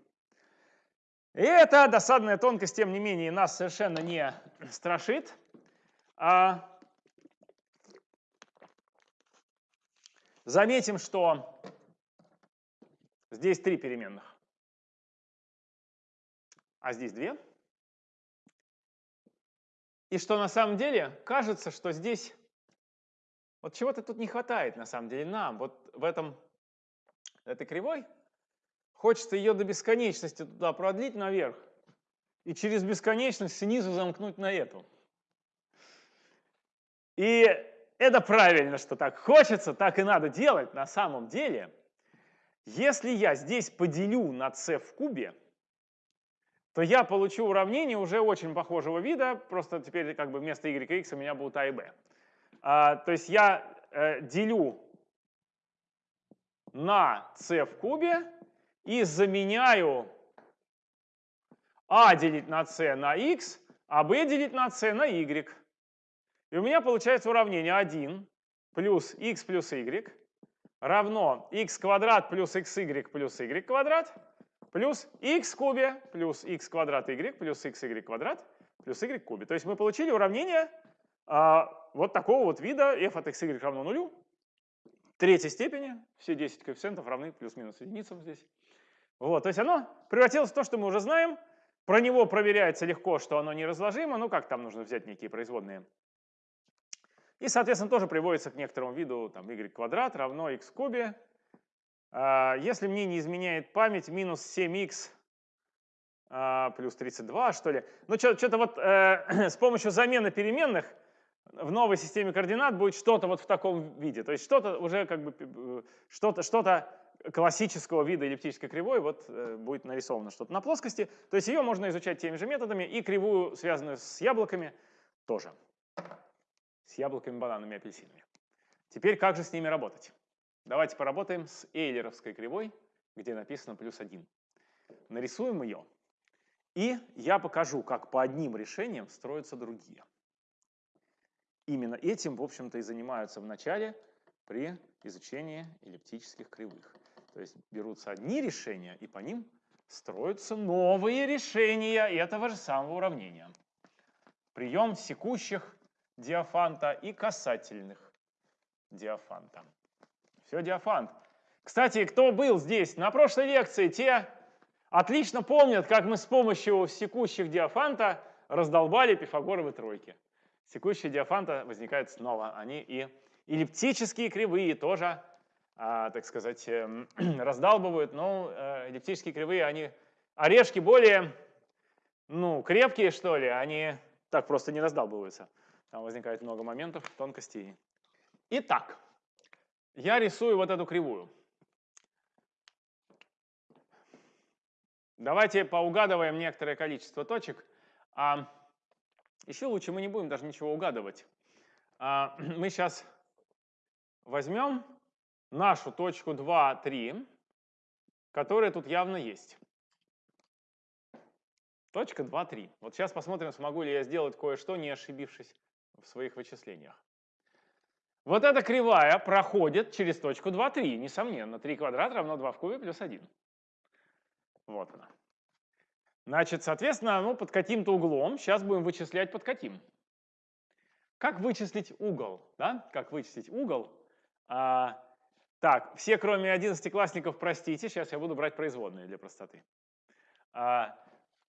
[SPEAKER 1] И эта досадная тонкость, тем не менее, нас совершенно не страшит. А заметим, что здесь три переменных, а здесь две. И что на самом деле кажется, что здесь вот чего-то тут не хватает на самом деле нам. Вот в этом, этой кривой хочется ее до бесконечности туда продлить наверх и через бесконечность снизу замкнуть на эту. И это правильно, что так хочется, так и надо делать на самом деле. Если я здесь поделю на c в кубе, то я получу уравнение уже очень похожего вида, просто теперь как бы вместо y и x у меня будут а и b. А, то есть я э, делю на c в кубе и заменяю а делить на c на x, а b делить на c на y. И у меня получается уравнение 1 плюс x плюс y равно x квадрат плюс xy плюс y квадрат плюс x кубе плюс x квадрат y плюс xy квадрат плюс y кубе. То есть мы получили уравнение а, вот такого вот вида f от xy равно нулю, третьей степени, все 10 коэффициентов равны плюс-минус единицам здесь. Вот, то есть оно превратилось в то, что мы уже знаем, про него проверяется легко, что оно неразложимо, ну как там нужно взять некие производные и, соответственно, тоже приводится к некоторому виду там, y квадрат равно x кубе. А, если мне не изменяет память, минус 7x а, плюс 32, что ли. Ну, что-то вот э, с помощью замены переменных в новой системе координат будет что-то вот в таком виде. То есть что-то уже как бы, э, что-то что классического вида эллиптической кривой вот э, будет нарисовано что-то на плоскости. То есть ее можно изучать теми же методами, и кривую, связанную с яблоками, тоже с яблоками, бананами, апельсинами. Теперь как же с ними работать? Давайте поработаем с эйлеровской кривой, где написано плюс 1. Нарисуем ее, и я покажу, как по одним решениям строятся другие. Именно этим, в общем-то, и занимаются в начале при изучении эллиптических кривых. То есть берутся одни решения, и по ним строятся новые решения этого же самого уравнения. Прием секущих диафанта и касательных диафанта. Все диафант. Кстати, кто был здесь на прошлой лекции, те отлично помнят, как мы с помощью секущих диафанта раздолбали пифагоровы тройки. Секущие диафанта возникают снова. Они и эллиптические кривые тоже, а, так сказать, э, раздалбывают. Но э, эллиптические кривые, они орешки более ну, крепкие, что ли, они так просто не раздалбываются. Там возникает много моментов, тонкостей. Итак, я рисую вот эту кривую. Давайте поугадываем некоторое количество точек. А еще лучше мы не будем даже ничего угадывать. А, мы сейчас возьмем нашу точку 2, 3, которая тут явно есть. Точка 2, 3. Вот сейчас посмотрим, смогу ли я сделать кое-что, не ошибившись в своих вычислениях. Вот эта кривая проходит через точку 2, 3, несомненно. 3 квадрат равно 2 в кубе плюс 1. Вот она. Значит, соответственно, ну, под каким-то углом, сейчас будем вычислять под каким. Как вычислить угол? Да? Как вычислить угол? А, так, все кроме 11 простите, сейчас я буду брать производные для простоты. А,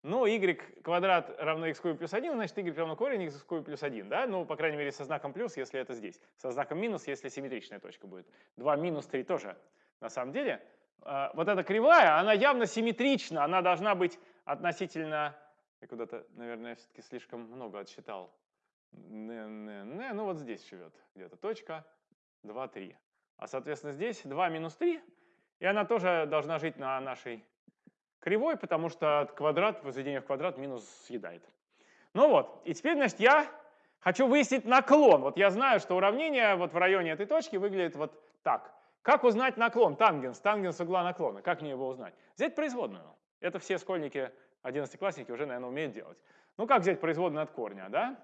[SPEAKER 1] ну, y квадрат равно x кубе плюс 1, значит y равно корень x кубе плюс 1, да? Ну, по крайней мере, со знаком плюс, если это здесь. Со знаком минус, если симметричная точка будет. 2 минус 3 тоже. На самом деле, а, вот эта кривая, она явно симметрична, она должна быть относительно... Я куда-то, наверное, все-таки слишком много отсчитал. Не, не, не, ну вот здесь живет где-то точка 2, 3. А, соответственно, здесь 2 минус 3, и она тоже должна жить на нашей кривой, потому что квадрат, возведение в квадрат минус съедает. Ну вот, и теперь, значит, я хочу выяснить наклон. Вот я знаю, что уравнение вот в районе этой точки выглядит вот так. Как узнать наклон? Тангенс, тангенс угла наклона. Как мне его узнать? Взять производную. Это все школьники, 11-классники уже, наверное, умеют делать. Ну как взять производную от корня, да?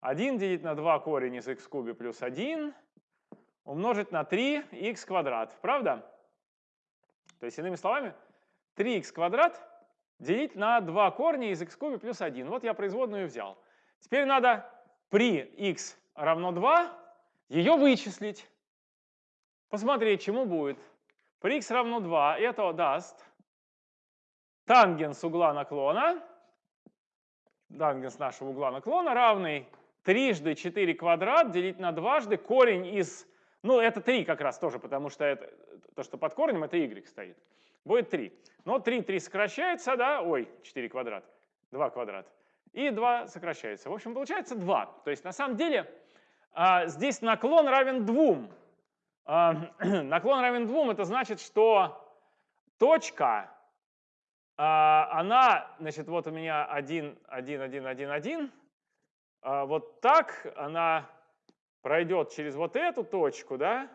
[SPEAKER 1] 1 делить на 2 корень из x кубе плюс 1 умножить на 3 х квадрат. Правда? То есть, иными словами, 3х квадрат делить на 2 корня из x кубе плюс 1. Вот я производную взял. Теперь надо при x равно 2 ее вычислить. Посмотреть, чему будет. При x равно 2 это даст тангенс угла наклона, тангенс нашего угла наклона равный трижды 4 квадрат делить на дважды корень из, ну это 3 как раз тоже, потому что это, то, что под корнем, это y стоит будет 3. Но 3, 3 сокращается, да, ой, 4 квадрат, 2 квадрат. И 2 сокращается. В общем, получается 2. То есть на самом деле а, здесь наклон равен 2. А, наклон равен 2, это значит, что точка, а, она, значит, вот у меня 1, 1, 1, 1, 1. А, вот так она пройдет через вот эту точку, да,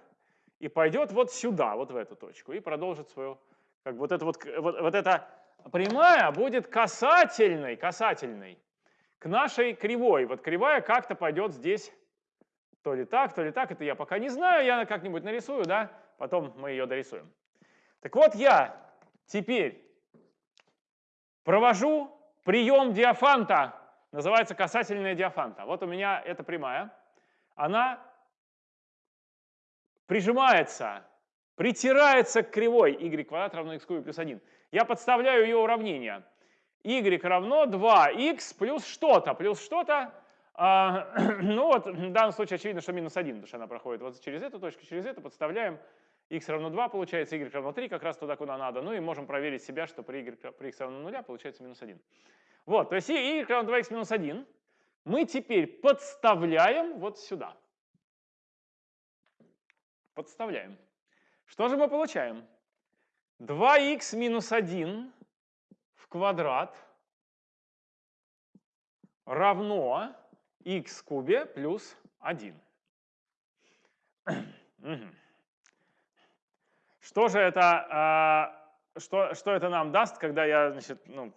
[SPEAKER 1] и пойдет вот сюда, вот в эту точку, и продолжит свою как вот это вот, вот, вот это прямая будет касательной, касательной к нашей кривой. Вот кривая как-то пойдет здесь то ли так, то ли так. Это я пока не знаю, я как-нибудь нарисую, да? Потом мы ее дорисуем. Так вот я теперь провожу прием диафанта, называется касательная диафанта. Вот у меня эта прямая, она прижимается, притирается к кривой y квадрат равно x кубе плюс 1. Я подставляю ее уравнение. y равно 2x плюс что-то, плюс что-то. А, ну вот, в данном случае очевидно, что минус 1, потому что она проходит вот через эту точку, через эту, подставляем. x равно 2 получается, y равно 3, как раз туда, куда надо. Ну и можем проверить себя, что при, y, при x равно 0 получается минус 1. Вот, то есть y равно 2x минус 1 мы теперь подставляем вот сюда. Подставляем. Что же мы получаем? 2х минус 1 в квадрат равно х кубе плюс 1. Что же это, а, что, что это нам даст, когда я, значит, ну,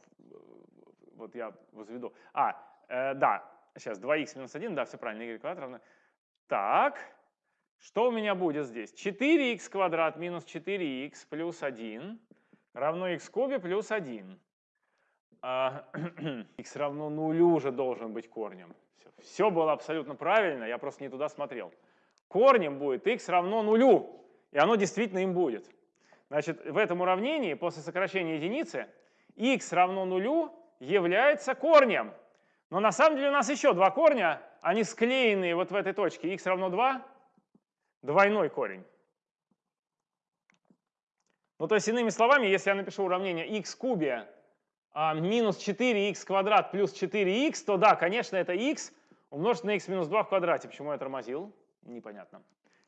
[SPEAKER 1] вот я возведу. А, э, да, сейчас 2х минус 1, да, все правильно, y квадрат равно. Так, что у меня будет здесь? 4х квадрат минус 4х плюс 1 равно х кубе плюс 1. А, х равно нулю уже должен быть корнем. Все, все было абсолютно правильно, я просто не туда смотрел. Корнем будет х равно нулю, и оно действительно им будет. Значит, в этом уравнении после сокращения единицы х равно нулю является корнем. Но на самом деле у нас еще два корня, они склеенные вот в этой точке. х равно 2, двойной корень. Ну, то есть, иными словами, если я напишу уравнение x кубе а, минус 4x квадрат плюс 4x, то да, конечно, это x умножить на x минус 2 в квадрате. Почему я тормозил? Непонятно.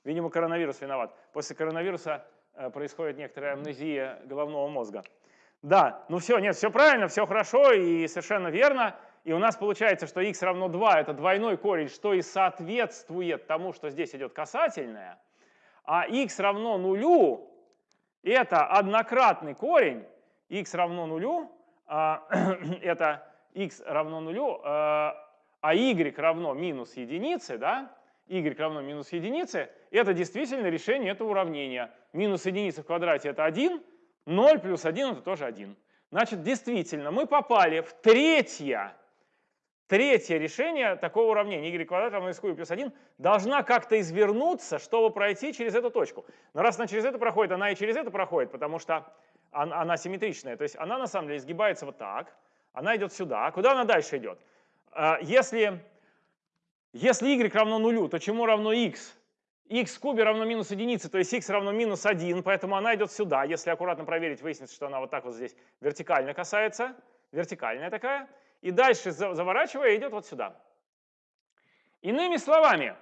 [SPEAKER 1] Видимо, коронавирус виноват. После коронавируса э, происходит некоторая амнезия головного мозга. Да, ну все, нет, все правильно, все хорошо и совершенно верно. И у нас получается, что x равно 2 – это двойной корень, что и соответствует тому, что здесь идет касательное. А x равно нулю – это однократный корень. x равно нулю а, – это x равно нулю, а, а y равно минус единице, да? y равно минус единице – это действительно решение этого уравнения. Минус единица в квадрате – это 1, 0 плюс 1 – это тоже 1. Значит, действительно, мы попали в третье Третье решение такого уравнения y квадрат равно x плюс 1 должна как-то извернуться, чтобы пройти через эту точку. Но раз она через это проходит, она и через это проходит, потому что она, она симметричная. То есть она на самом деле изгибается вот так, она идет сюда. Куда она дальше идет? А, если, если y равно нулю, то чему равно x? x в кубе равно минус единице, то есть x равно минус 1, поэтому она идет сюда. Если аккуратно проверить, выяснится, что она вот так вот здесь вертикально касается, вертикальная такая и дальше заворачивая идет вот сюда. Иными словами,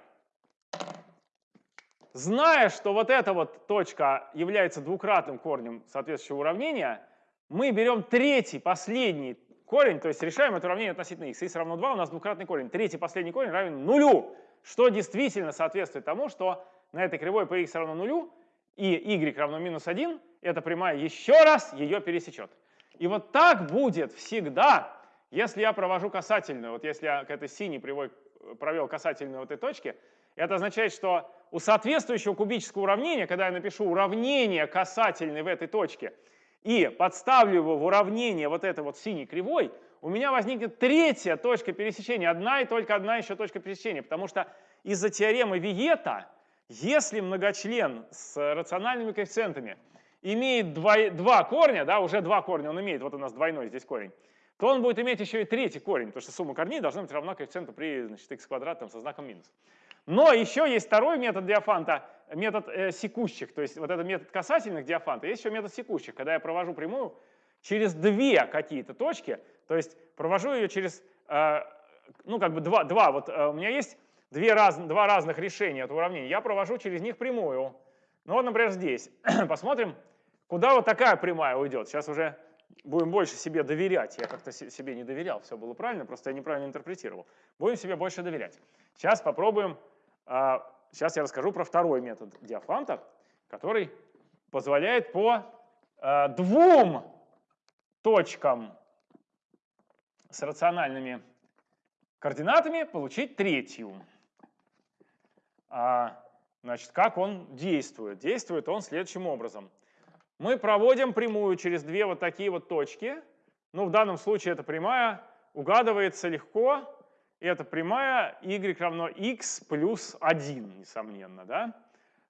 [SPEAKER 1] зная, что вот эта вот точка является двукратным корнем соответствующего уравнения, мы берем третий, последний корень, то есть решаем это уравнение относительно x. x равно 2, у нас двукратный корень. Третий, последний корень равен нулю, что действительно соответствует тому, что на этой кривой по x равно нулю и y равно минус 1, эта прямая еще раз ее пересечет. И вот так будет всегда, если я провожу касательную, вот если я к этой синей привой провел касательную в этой точке, это означает, что у соответствующего кубического уравнения, когда я напишу уравнение касательной в этой точке и подставлю его в уравнение вот этой вот синей кривой, у меня возникнет третья точка пересечения, одна и только одна еще точка пересечения, потому что из-за теоремы Виета, если многочлен с рациональными коэффициентами имеет два, два корня, да, уже два корня он имеет, вот у нас двойной здесь корень, то он будет иметь еще и третий корень, потому что сумма корней должна быть равна коэффициенту при значит, x квадратом со знаком минус. Но еще есть второй метод диафанта, метод э, секущих, то есть вот этот метод касательных диафанта, есть еще метод секущих, когда я провожу прямую через две какие-то точки, то есть провожу ее через, э, ну как бы два, два вот э, у меня есть две раз, два разных решения этого уравнения, я провожу через них прямую. Ну вот, например, здесь. Посмотрим, куда вот такая прямая уйдет. Сейчас уже будем больше себе доверять. Я как-то себе не доверял, все было правильно, просто я неправильно интерпретировал. Будем себе больше доверять. Сейчас попробуем, сейчас а, я расскажу про второй метод Диафанта, который позволяет по а, двум точкам с рациональными координатами получить третью. А, значит, как он действует? Действует он следующим образом. Мы проводим прямую через две вот такие вот точки. Ну, в данном случае эта прямая угадывается легко. И это прямая y равно x плюс 1, несомненно, да?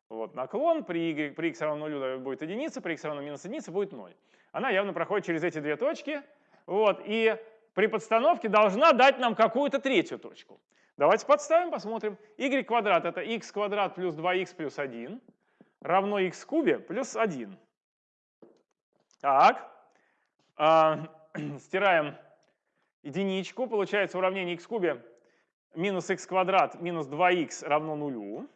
[SPEAKER 1] Вот наклон при, y, при x равно 0 будет единица, при x равно минус единица будет 0. Она явно проходит через эти две точки. Вот, и при подстановке должна дать нам какую-то третью точку. Давайте подставим, посмотрим. y квадрат это x квадрат плюс 2x плюс 1 равно x кубе плюс 1. Так, а, стираем единичку, получается уравнение x кубе минус x квадрат минус 2x равно нулю.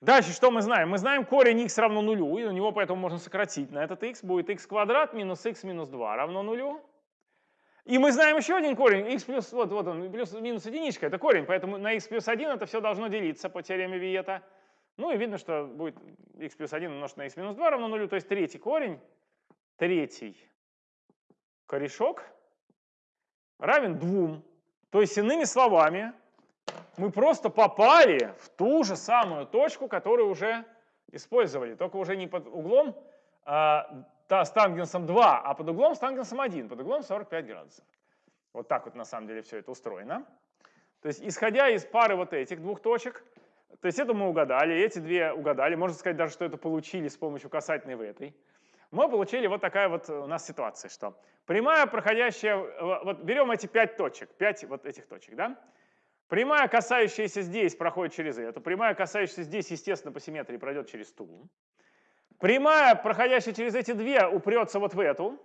[SPEAKER 1] Дальше что мы знаем? Мы знаем корень x равно нулю, и у него поэтому можно сократить на этот x. Будет x квадрат минус x минус 2 равно нулю. И мы знаем еще один корень, x плюс, вот, вот он, плюс минус единичка, это корень, поэтому на x плюс 1 это все должно делиться по теореме Виета. Ну и видно, что будет x плюс 1 умножить на x минус 2 равно нулю, то есть третий корень, третий корешок равен 2. То есть, иными словами, мы просто попали в ту же самую точку, которую уже использовали, только уже не под углом а, с тангенсом 2, а под углом с тангенсом 1, под углом 45 градусов. Вот так вот на самом деле все это устроено. То есть, исходя из пары вот этих двух точек, то есть это мы угадали, эти две угадали, можно сказать даже, что это получили с помощью касательной в этой мы получили вот такая вот у нас ситуация, что прямая, проходящая, вот берем эти пять точек, пять вот этих точек, да? Прямая, касающаяся здесь, проходит через эту. Прямая, касающаяся здесь, естественно, по симметрии пройдет через ту. Прямая, проходящая через эти две, упрется вот в эту.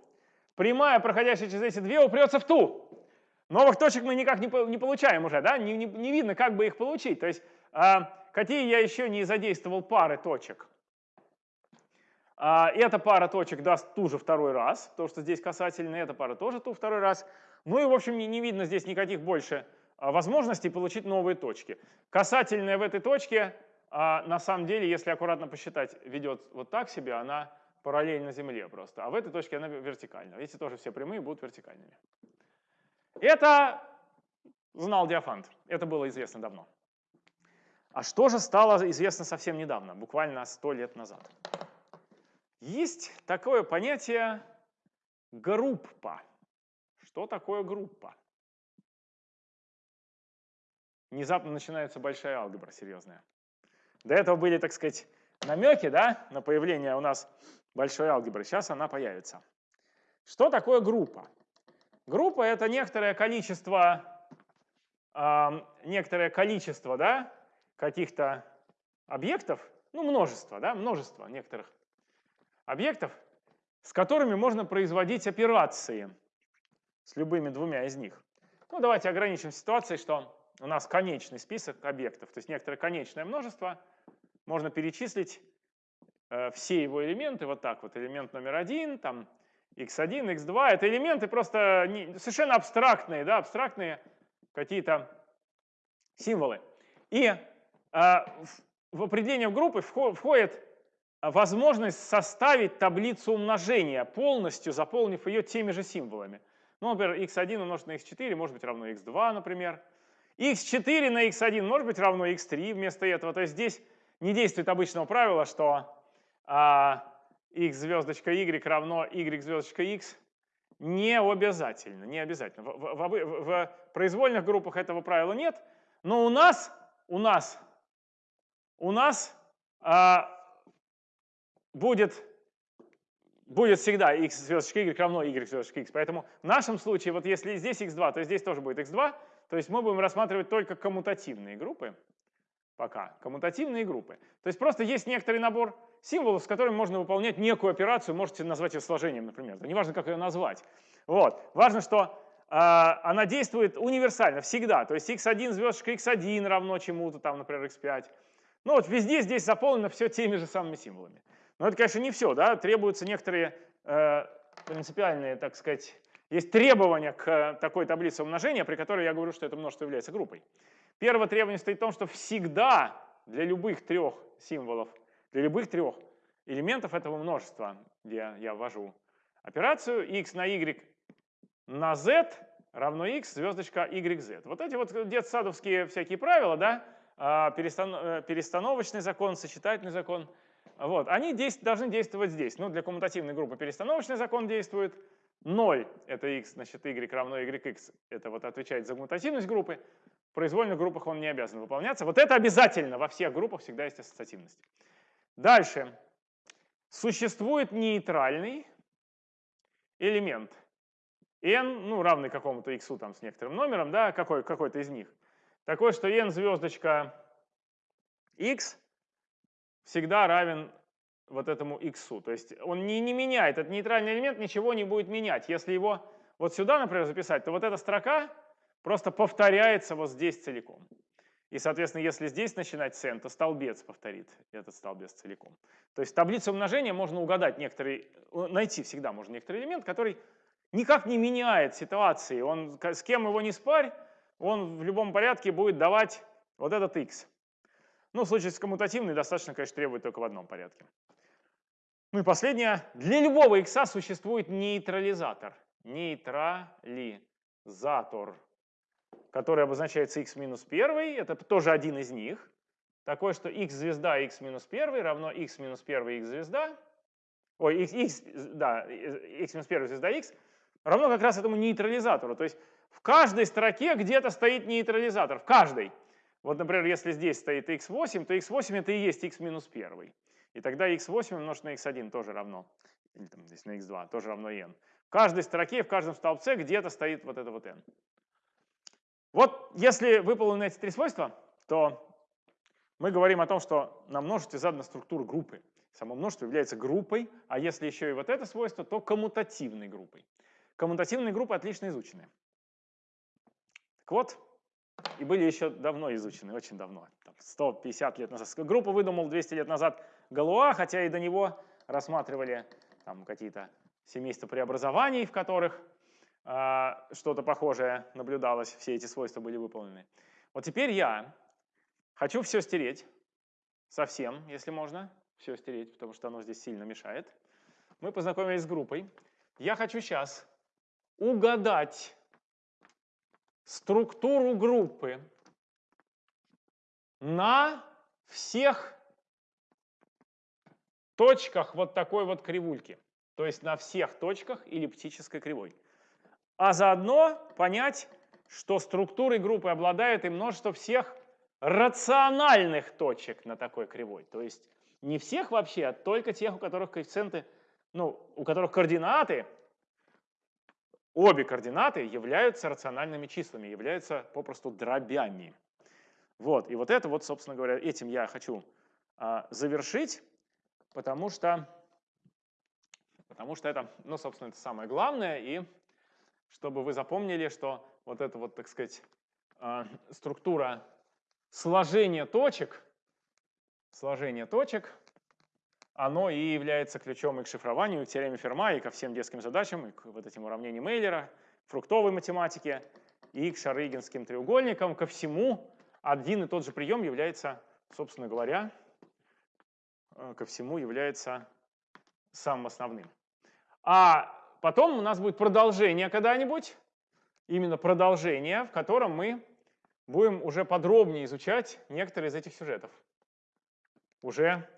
[SPEAKER 1] Прямая, проходящая через эти две, упрется в ту. Новых точек мы никак не, не получаем уже, да? Не, не, не видно, как бы их получить. То есть, э, какие я еще не задействовал пары точек? А, эта пара точек даст ту же второй раз, потому что здесь касательная, эта пара тоже ту второй раз. Ну и, в общем, не, не видно здесь никаких больше а, возможностей получить новые точки. Касательная в этой точке, а, на самом деле, если аккуратно посчитать, ведет вот так себе, она параллельно Земле просто. А в этой точке она вертикальна. Эти тоже все прямые будут вертикальными. Это знал Диофант. Это было известно давно. А что же стало известно совсем недавно, буквально сто лет назад? Есть такое понятие группа. Что такое группа? Внезапно начинается большая алгебра серьезная. До этого были, так сказать, намеки да, на появление у нас большой алгебры. Сейчас она появится. Что такое группа? Группа — это некоторое количество, э, некоторое количество да, каких-то объектов, ну, множество, да, множество некоторых объектов, с которыми можно производить операции с любыми двумя из них. Ну, давайте ограничим ситуацией, что у нас конечный список объектов, то есть некоторое конечное множество, можно перечислить э, все его элементы, вот так вот, элемент номер один, там x1, x2, это элементы просто не, совершенно абстрактные, да, абстрактные какие-то символы. И в, в определение группы входит возможность составить таблицу умножения, полностью заполнив ее теми же символами. Ну, например, x1 умножить на x4 может быть равно x2, например. x4 на x1 может быть равно x3 вместо этого. То есть здесь не действует обычного правила, что а, x звездочка y равно y звездочка x. Не обязательно, не обязательно. В, в, в, в произвольных группах этого правила нет, но у нас, у нас, у нас а, будет, будет всегда x звездочка y равно y звездочка x. Поэтому в нашем случае, вот если здесь x2, то здесь тоже будет x2. То есть мы будем рассматривать только коммутативные группы. Пока. Коммутативные группы. То есть просто есть некоторый набор символов, с которыми можно выполнять некую операцию. Можете назвать ее сложением, например. Неважно, как ее назвать. Вот. Важно, что э, она действует универсально, всегда. То есть x1 звездочка x1 равно чему-то, там, например, x5. Ну вот везде здесь заполнено все теми же самыми символами. Но это, конечно, не все, да, требуются некоторые э, принципиальные, так сказать, есть требования к такой таблице умножения, при которой я говорю, что это множество является группой. Первое требование стоит в том, что всегда для любых трех символов, для любых трех элементов этого множества, где я ввожу операцию x на y на z равно x звездочка yz. Вот эти вот детсадовские всякие правила, да, э, перестановочный закон, сочетательный закон, вот, они действ должны действовать здесь. Ну, для коммутативной группы перестановочный закон действует, 0 — это x, значит, y равно yx, это вот отвечает за коммутативность группы, в произвольных группах он не обязан выполняться. Вот это обязательно, во всех группах всегда есть ассоциативность. Дальше. Существует нейтральный элемент n, ну, равный какому-то x там с некоторым номером, да, какой, какой-то из них. Такой, что n звездочка x всегда равен вот этому x. То есть он не, не меняет, этот нейтральный элемент ничего не будет менять. Если его вот сюда, например, записать, то вот эта строка просто повторяется вот здесь целиком. И, соответственно, если здесь начинать с то столбец повторит этот столбец целиком. То есть в таблице умножения можно угадать некоторый, найти всегда можно некоторый элемент, который никак не меняет ситуации. Он, с кем его не спарь, он в любом порядке будет давать вот этот x. Ну, в случае с коммутативной достаточно, конечно, требует только в одном порядке. Ну и последнее. Для любого x существует нейтрализатор. Нейтрализатор который обозначается x минус 1, это тоже один из них. Такой, что x звезда x минус 1 равно x минус 1 x звезда. Ой, x, x, да, x минус 1 звезда x равно как раз этому нейтрализатору. То есть в каждой строке где-то стоит нейтрализатор, в каждой. Вот, например, если здесь стоит x8, то x8 это и есть x минус 1. И тогда x8 умножить на x1 тоже равно, или там здесь на x2 тоже равно n. В каждой строке, в каждом столбце где-то стоит вот это вот n. Вот если выполнены эти три свойства, то мы говорим о том, что на множестве задана структура группы. Само множество является группой, а если еще и вот это свойство, то коммутативной группой. Коммутативные группы отлично изучены. Вот, и были еще давно изучены, очень давно, 150 лет назад. Группу выдумал 200 лет назад Галуа, хотя и до него рассматривали там какие-то семейства преобразований, в которых а, что-то похожее наблюдалось, все эти свойства были выполнены. Вот теперь я хочу все стереть, совсем, если можно, все стереть, потому что оно здесь сильно мешает. Мы познакомились с группой. Я хочу сейчас угадать структуру группы на всех точках вот такой вот кривульки. То есть на всех точках эллиптической кривой а заодно понять, что структурой группы обладает и множество всех рациональных точек на такой кривой. То есть не всех вообще, а только тех, у которых коэффициенты, ну, у которых координаты, обе координаты являются рациональными числами, являются попросту дробями. Вот, и вот это вот, собственно говоря, этим я хочу а, завершить, потому что, потому что это, ну, собственно, это самое главное, и чтобы вы запомнили, что вот эта вот, так сказать, а, структура сложения точек, сложение точек, оно и является ключом и к шифрованию, и к теореме Ферма, и ко всем детским задачам, и к вот этим уравнениям Мейлера, фруктовой математике, и к шарыгинским треугольникам, ко всему один и тот же прием является, собственно говоря, э, ко всему является самым основным. А Потом у нас будет продолжение когда-нибудь, именно продолжение, в котором мы будем уже подробнее изучать некоторые из этих сюжетов. Уже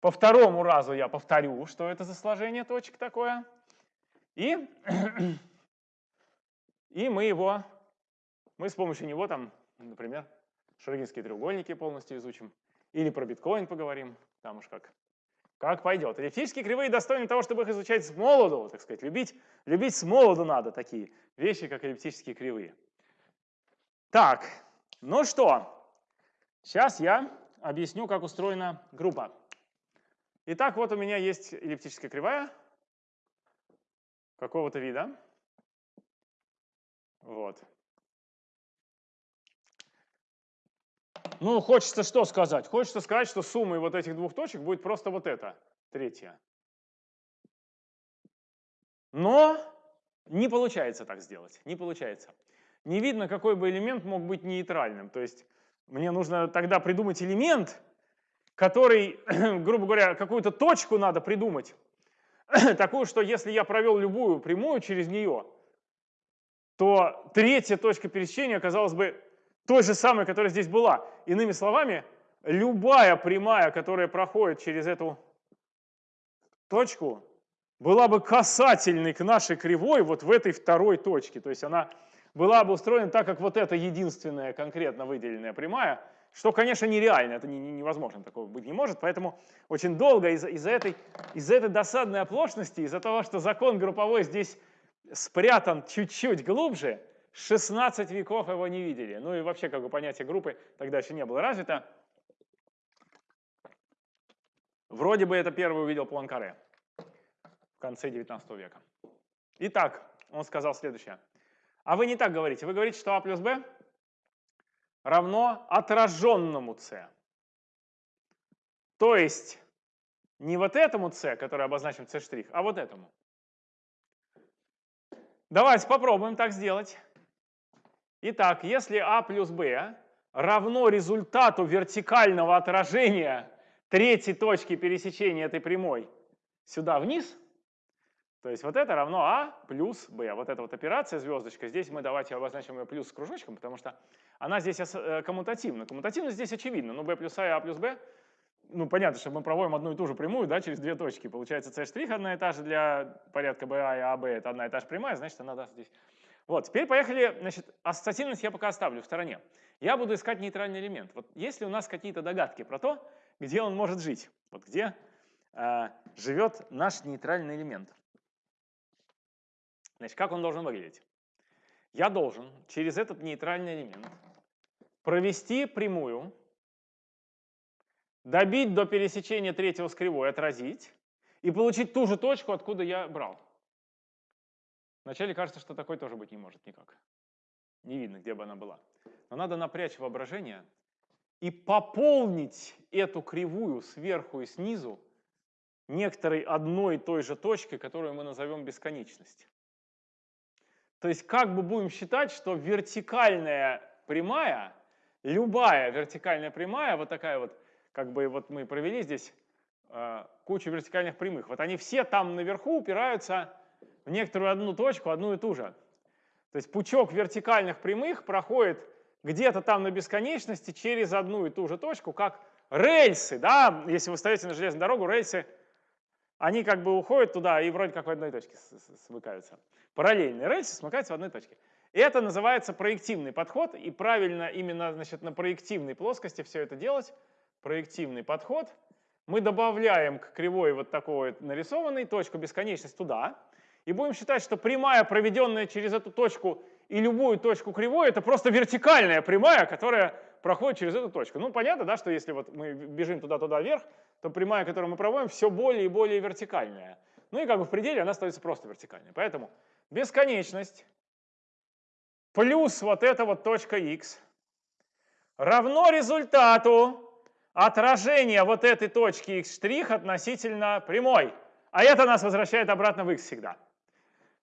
[SPEAKER 1] по второму разу я повторю, что это за сложение точек такое. И, и мы его, мы с помощью него там, например, шрогинские треугольники полностью изучим. Или про биткоин поговорим, там уж как как пойдет. Эллиптические кривые достойны того, чтобы их изучать с молоду, так сказать. Любить, любить с молоду надо такие вещи, как эллиптические кривые. Так, ну что, сейчас я объясню, как устроена группа. Итак, вот у меня есть эллиптическая кривая какого-то вида. Вот. Ну, хочется что сказать? Хочется сказать, что суммой вот этих двух точек будет просто вот это, третья. Но не получается так сделать, не получается. Не видно, какой бы элемент мог быть нейтральным. То есть мне нужно тогда придумать элемент, который, грубо говоря, какую-то точку надо придумать, такую, что если я провел любую прямую через нее, то третья точка пересечения оказалась бы той же самой, которая здесь была. Иными словами, любая прямая, которая проходит через эту точку, была бы касательной к нашей кривой вот в этой второй точке. То есть она была бы устроена так, как вот эта единственная конкретно выделенная прямая, что, конечно, нереально, это невозможно, такого быть не может. Поэтому очень долго из-за из этой, из этой досадной оплошности, из-за того, что закон групповой здесь спрятан чуть-чуть глубже, 16 веков его не видели. Ну и вообще, как бы понятие группы тогда еще не было развито. Вроде бы это первый увидел Пуанкаре в конце 19 века. Итак, он сказал следующее. А вы не так говорите. Вы говорите, что А плюс Б равно отраженному С. То есть не вот этому С, который обозначим С', а вот этому. Давайте попробуем так сделать. Итак, если А плюс Б равно результату вертикального отражения третьей точки пересечения этой прямой сюда вниз, то есть вот это равно А плюс Б. Вот эта вот операция, звездочка, здесь мы давайте обозначим ее плюс с кружочком, потому что она здесь э, коммутативна. Коммутативность здесь очевидна. Ну, B плюс А и А плюс Б, ну, понятно, что мы проводим одну и ту же прямую, да, через две точки. Получается, C' одна и та же для порядка BA и AB, это одна и та же прямая, значит, она даст здесь. Вот, теперь поехали, значит, ассоциативность я пока оставлю в стороне. Я буду искать нейтральный элемент. Вот есть ли у нас какие-то догадки про то, где он может жить? Вот где э, живет наш нейтральный элемент? Значит, как он должен выглядеть? Я должен через этот нейтральный элемент провести прямую, добить до пересечения третьего с кривой, отразить, и получить ту же точку, откуда я брал. Вначале кажется, что такой тоже быть не может никак. Не видно, где бы она была. Но надо напрячь воображение и пополнить эту кривую сверху и снизу некоторой одной и той же точкой, которую мы назовем бесконечность. То есть как бы будем считать, что вертикальная прямая, любая вертикальная прямая, вот такая вот, как бы вот мы провели здесь э, кучу вертикальных прямых, вот они все там наверху упираются в некоторую одну точку, одну и ту же. То есть пучок вертикальных прямых проходит где-то там на бесконечности через одну и ту же точку, как рельсы, да, если вы стоите на железную дорогу, рельсы, они как бы уходят туда и вроде как в одной точке смыкаются параллельные рельсы смыкаются в одной точке. Это называется проективный подход, и правильно именно значит, на проективной плоскости все это делать. Проективный подход. Мы добавляем к кривой вот такой нарисованной точку бесконечность туда, и будем считать, что прямая, проведенная через эту точку и любую точку кривой, это просто вертикальная прямая, которая проходит через эту точку. Ну, понятно, да, что если вот мы бежим туда-туда вверх, то прямая, которую мы проводим, все более и более вертикальная. Ну и как бы в пределе она становится просто вертикальной. Поэтому бесконечность плюс вот эта вот точка x равно результату отражения вот этой точки x' относительно прямой. А это нас возвращает обратно в x всегда.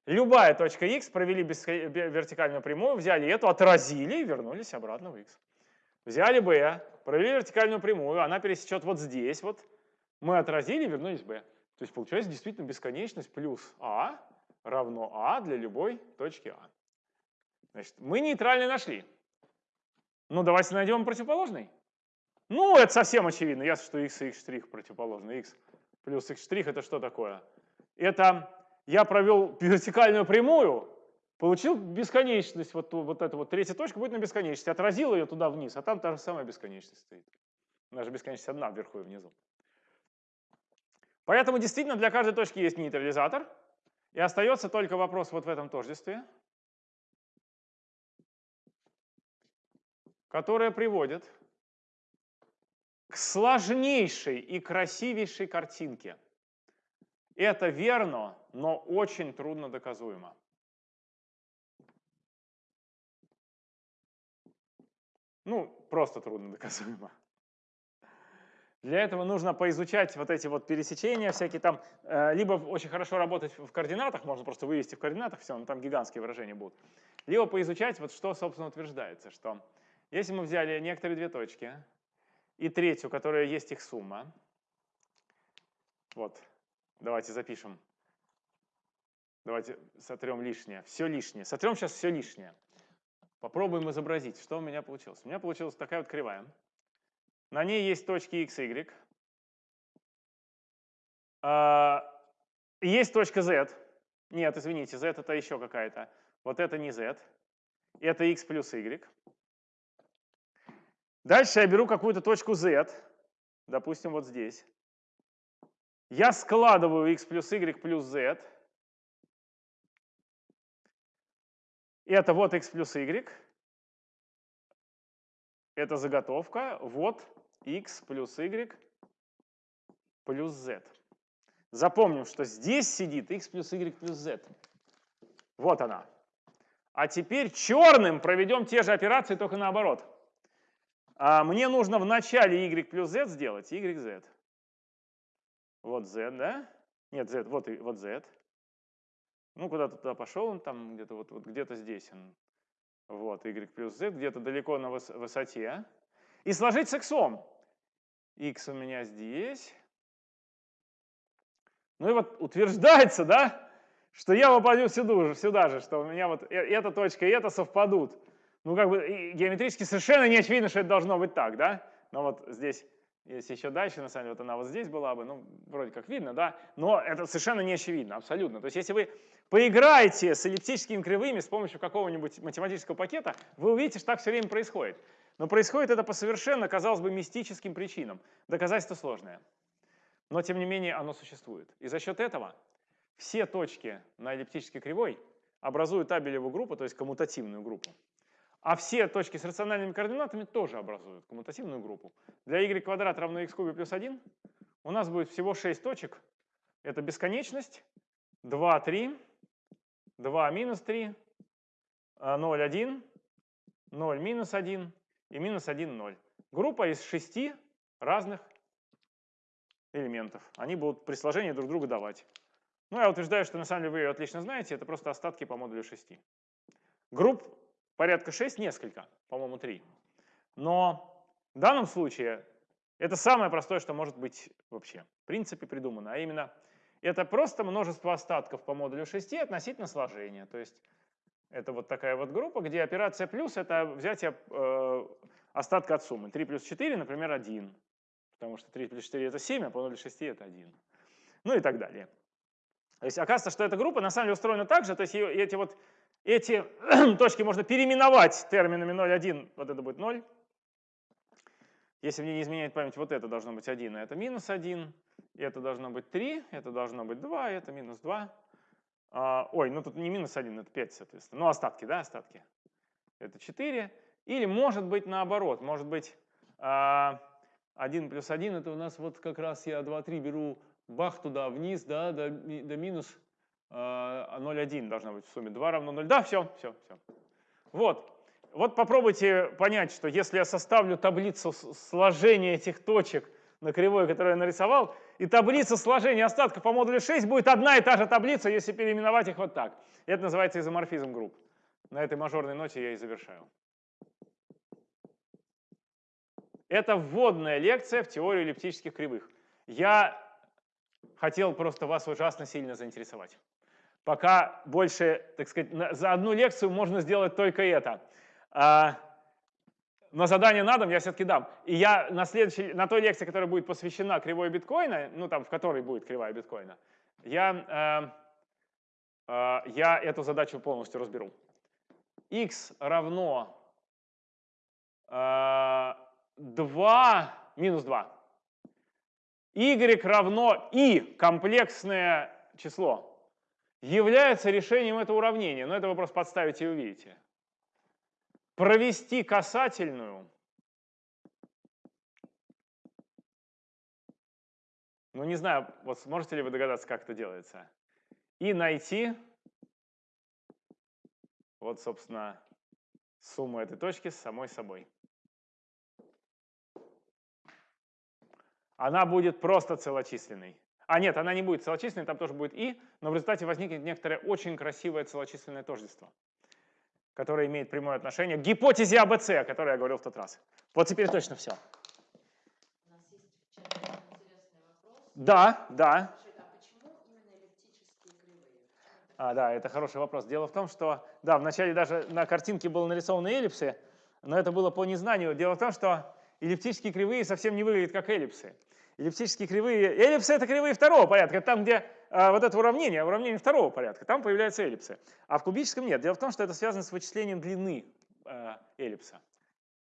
[SPEAKER 1] Любая точка x, провели вертикальную прямую, взяли эту, отразили и вернулись обратно в x. Взяли b, провели вертикальную прямую, она пересечет вот здесь, вот. Мы отразили вернулись b. То есть получается действительно бесконечность плюс а равно А для любой точки А. Значит, мы нейтральный нашли. Ну, давайте найдем противоположный. Ну, это совсем очевидно. Ясно, что x и x' противоположны. x плюс x' это что такое? Это я провел вертикальную прямую, получил бесконечность, вот, вот эта вот третья точка будет на бесконечности, отразил ее туда вниз, а там та же самая бесконечность стоит. Наша бесконечность одна вверху и внизу. Поэтому действительно для каждой точки есть нейтрализатор, и остается только вопрос вот в этом тождестве, которое приводит к сложнейшей и красивейшей картинке. Это верно, но очень трудно доказуемо. Ну, просто трудно доказуемо. Для этого нужно поизучать вот эти вот пересечения всякие там, э, либо очень хорошо работать в координатах, можно просто вывести в координатах все, но там гигантские выражения будут, либо поизучать вот что, собственно, утверждается, что если мы взяли некоторые две точки и третью, которая есть их сумма, вот, давайте запишем, Давайте сотрем лишнее. Все лишнее. Сотрем сейчас все лишнее. Попробуем изобразить, что у меня получилось. У меня получилась такая вот кривая. На ней есть точки x, y. А, есть точка z. Нет, извините, z это еще какая-то. Вот это не z. Это x плюс y. Дальше я беру какую-то точку z. Допустим, вот здесь. Я складываю x плюс y плюс z. Это вот x плюс y. Это заготовка. Вот x плюс y плюс z. Запомним, что здесь сидит x плюс y плюс z. Вот она. А теперь черным проведем те же операции, только наоборот. А мне нужно в начале y плюс z сделать y, z. Вот z, да? Нет, z, вот, вот z. Ну, куда-то туда пошел он, там где-то вот, вот где-то здесь он. Вот, y плюс z, где-то далеко на высоте. И сложить с x. x у меня здесь. Ну и вот утверждается, да, что я попаду сюда, сюда же, что у меня вот э, эта точка и эта совпадут. Ну, как бы геометрически совершенно не очевидно, что это должно быть так, да? Но вот здесь, если еще дальше, на самом деле, вот она вот здесь была бы, ну, вроде как видно, да? Но это совершенно не очевидно, абсолютно. То есть если вы поиграете с эллиптическими кривыми с помощью какого-нибудь математического пакета, вы увидите, что так все время происходит. Но происходит это по совершенно, казалось бы, мистическим причинам. Доказательство сложное. Но, тем не менее, оно существует. И за счет этого все точки на эллиптической кривой образуют абелеву группу, то есть коммутативную группу. А все точки с рациональными координатами тоже образуют коммутативную группу. Для y квадрат равно x кубе плюс 1 у нас будет всего 6 точек. Это бесконечность, 2, 3, 2 минус 3, 0, 1, 0 минус 1 и минус 1, 0. Группа из 6 разных элементов. Они будут при сложении друг друга давать. Ну, я утверждаю, что на самом деле вы ее отлично знаете, это просто остатки по модулю 6. Групп порядка 6, несколько, по-моему, 3. Но в данном случае это самое простое, что может быть вообще в принципе придумано, а именно это просто множество остатков по модулю 6 относительно сложения. То есть это вот такая вот группа, где операция плюс — это взятие э, остатка от суммы. 3 плюс 4, например, 1. Потому что 3 плюс 4 — это 7, а по модулю 6 — это 1. Ну и так далее. То есть оказывается, что эта группа на самом деле устроена так же, то есть эти вот эти точки можно переименовать терминами 0, 1, вот это будет 0. Если мне не изменяет память, вот это должно быть 1, а это минус 1. И это должно быть 3, это должно быть 2, это минус 2. А, ой, ну тут не минус 1, это 5, соответственно. Ну, остатки, да, остатки. Это 4. Или может быть наоборот, может быть а, 1 плюс 1, это у нас вот как раз я 2, 3 беру бах туда вниз, да, до, до минус 0,1 а должна быть в сумме. 2 равно 0. Да, все, все, все. Вот. Вот попробуйте понять, что если я составлю таблицу сложения этих точек на кривой, которую я нарисовал, и таблица сложения остатков по модулю 6 будет одна и та же таблица, если переименовать их вот так. Это называется изоморфизм групп. На этой мажорной ноте я и завершаю. Это вводная лекция в теорию эллиптических кривых. Я хотел просто вас ужасно сильно заинтересовать. Пока больше, так сказать, за одну лекцию можно сделать только это. А, но задание на дом я все-таки дам. И я на, следующей, на той лекции, которая будет посвящена кривой биткоина, ну там, в которой будет кривая биткоина, я, э, э, я эту задачу полностью разберу. x равно э, 2, минус 2. y равно и комплексное число является решением этого уравнения. Но это вы просто подставите и увидите. Провести касательную. Ну, не знаю, вот сможете ли вы догадаться, как это делается. И найти, вот, собственно, сумму этой точки с самой собой. Она будет просто целочисленной. А нет, она не будет целочисленной, там тоже будет и, но в результате возникнет некоторое очень красивое целочисленное тождество, которое имеет прямое отношение к гипотезе АБЦ, о которой я говорил в тот раз. Вот теперь точно все. Да, да.
[SPEAKER 2] А
[SPEAKER 1] да, это хороший вопрос. Дело в том, что, да, вначале даже на картинке были нарисованы эллипсы, но это было по незнанию. Дело в том, что эллиптические кривые совсем не выглядят как эллипсы. Эллиптические кривые, эллипсы это кривые второго порядка, там, где вот это уравнение, уравнение второго порядка, там появляются эллипсы. А в кубическом нет. Дело в том, что это связано с вычислением длины э, эллипса.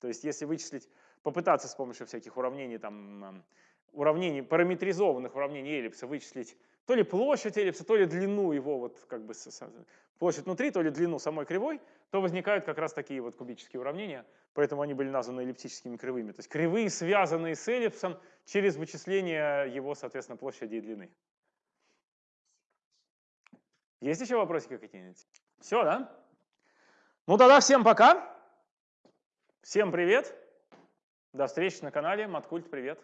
[SPEAKER 1] То есть если вычислить, попытаться с помощью всяких уравнений, там, уравнений, параметризованных уравнений эллипса вычислить то ли площадь эллипса, то ли длину его, вот как бы площадь внутри, то ли длину самой кривой, то возникают как раз такие вот кубические уравнения, поэтому они были названы эллиптическими кривыми. То есть кривые, связанные с эллипсом через вычисление его, соответственно, площади и длины. Есть еще вопросики какие-нибудь? Все, да? Ну тогда всем пока. Всем привет. До встречи на канале. Маткульт, привет.